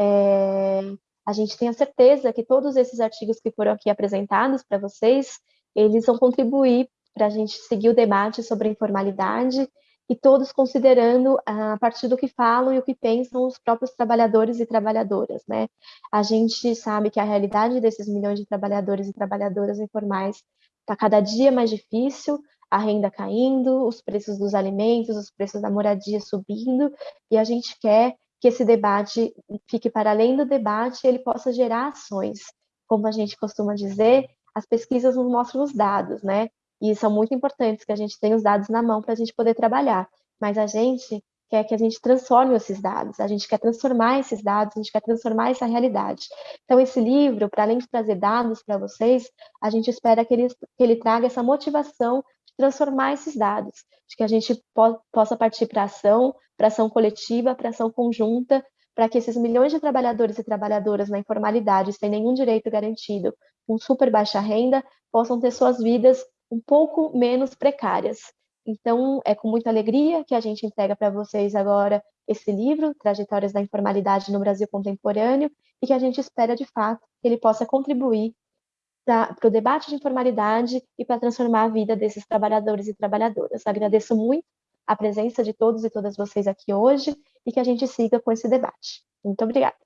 É, a gente tem a certeza que todos esses artigos que foram aqui apresentados para vocês, eles vão contribuir para a gente seguir o debate sobre a informalidade e todos considerando a partir do que falam e o que pensam os próprios trabalhadores e trabalhadoras, né? A gente sabe que a realidade desses milhões de trabalhadores e trabalhadoras informais está cada dia mais difícil, a renda caindo, os preços dos alimentos, os preços da moradia subindo, e a gente quer que esse debate fique para além do debate ele possa gerar ações. Como a gente costuma dizer, as pesquisas nos mostram os dados, né? E são muito importantes que a gente tenha os dados na mão para a gente poder trabalhar. Mas a gente quer que a gente transforme esses dados, a gente quer transformar esses dados, a gente quer transformar essa realidade. Então, esse livro, para além de trazer dados para vocês, a gente espera que ele, que ele traga essa motivação de transformar esses dados, de que a gente po possa partir para ação, para ação coletiva, para ação conjunta, para que esses milhões de trabalhadores e trabalhadoras na informalidade, sem nenhum direito garantido, com super baixa renda, possam ter suas vidas um pouco menos precárias. Então, é com muita alegria que a gente entrega para vocês agora esse livro, Trajetórias da Informalidade no Brasil Contemporâneo, e que a gente espera, de fato, que ele possa contribuir para o debate de informalidade e para transformar a vida desses trabalhadores e trabalhadoras. Agradeço muito a presença de todos e todas vocês aqui hoje e que a gente siga com esse debate. Muito obrigada.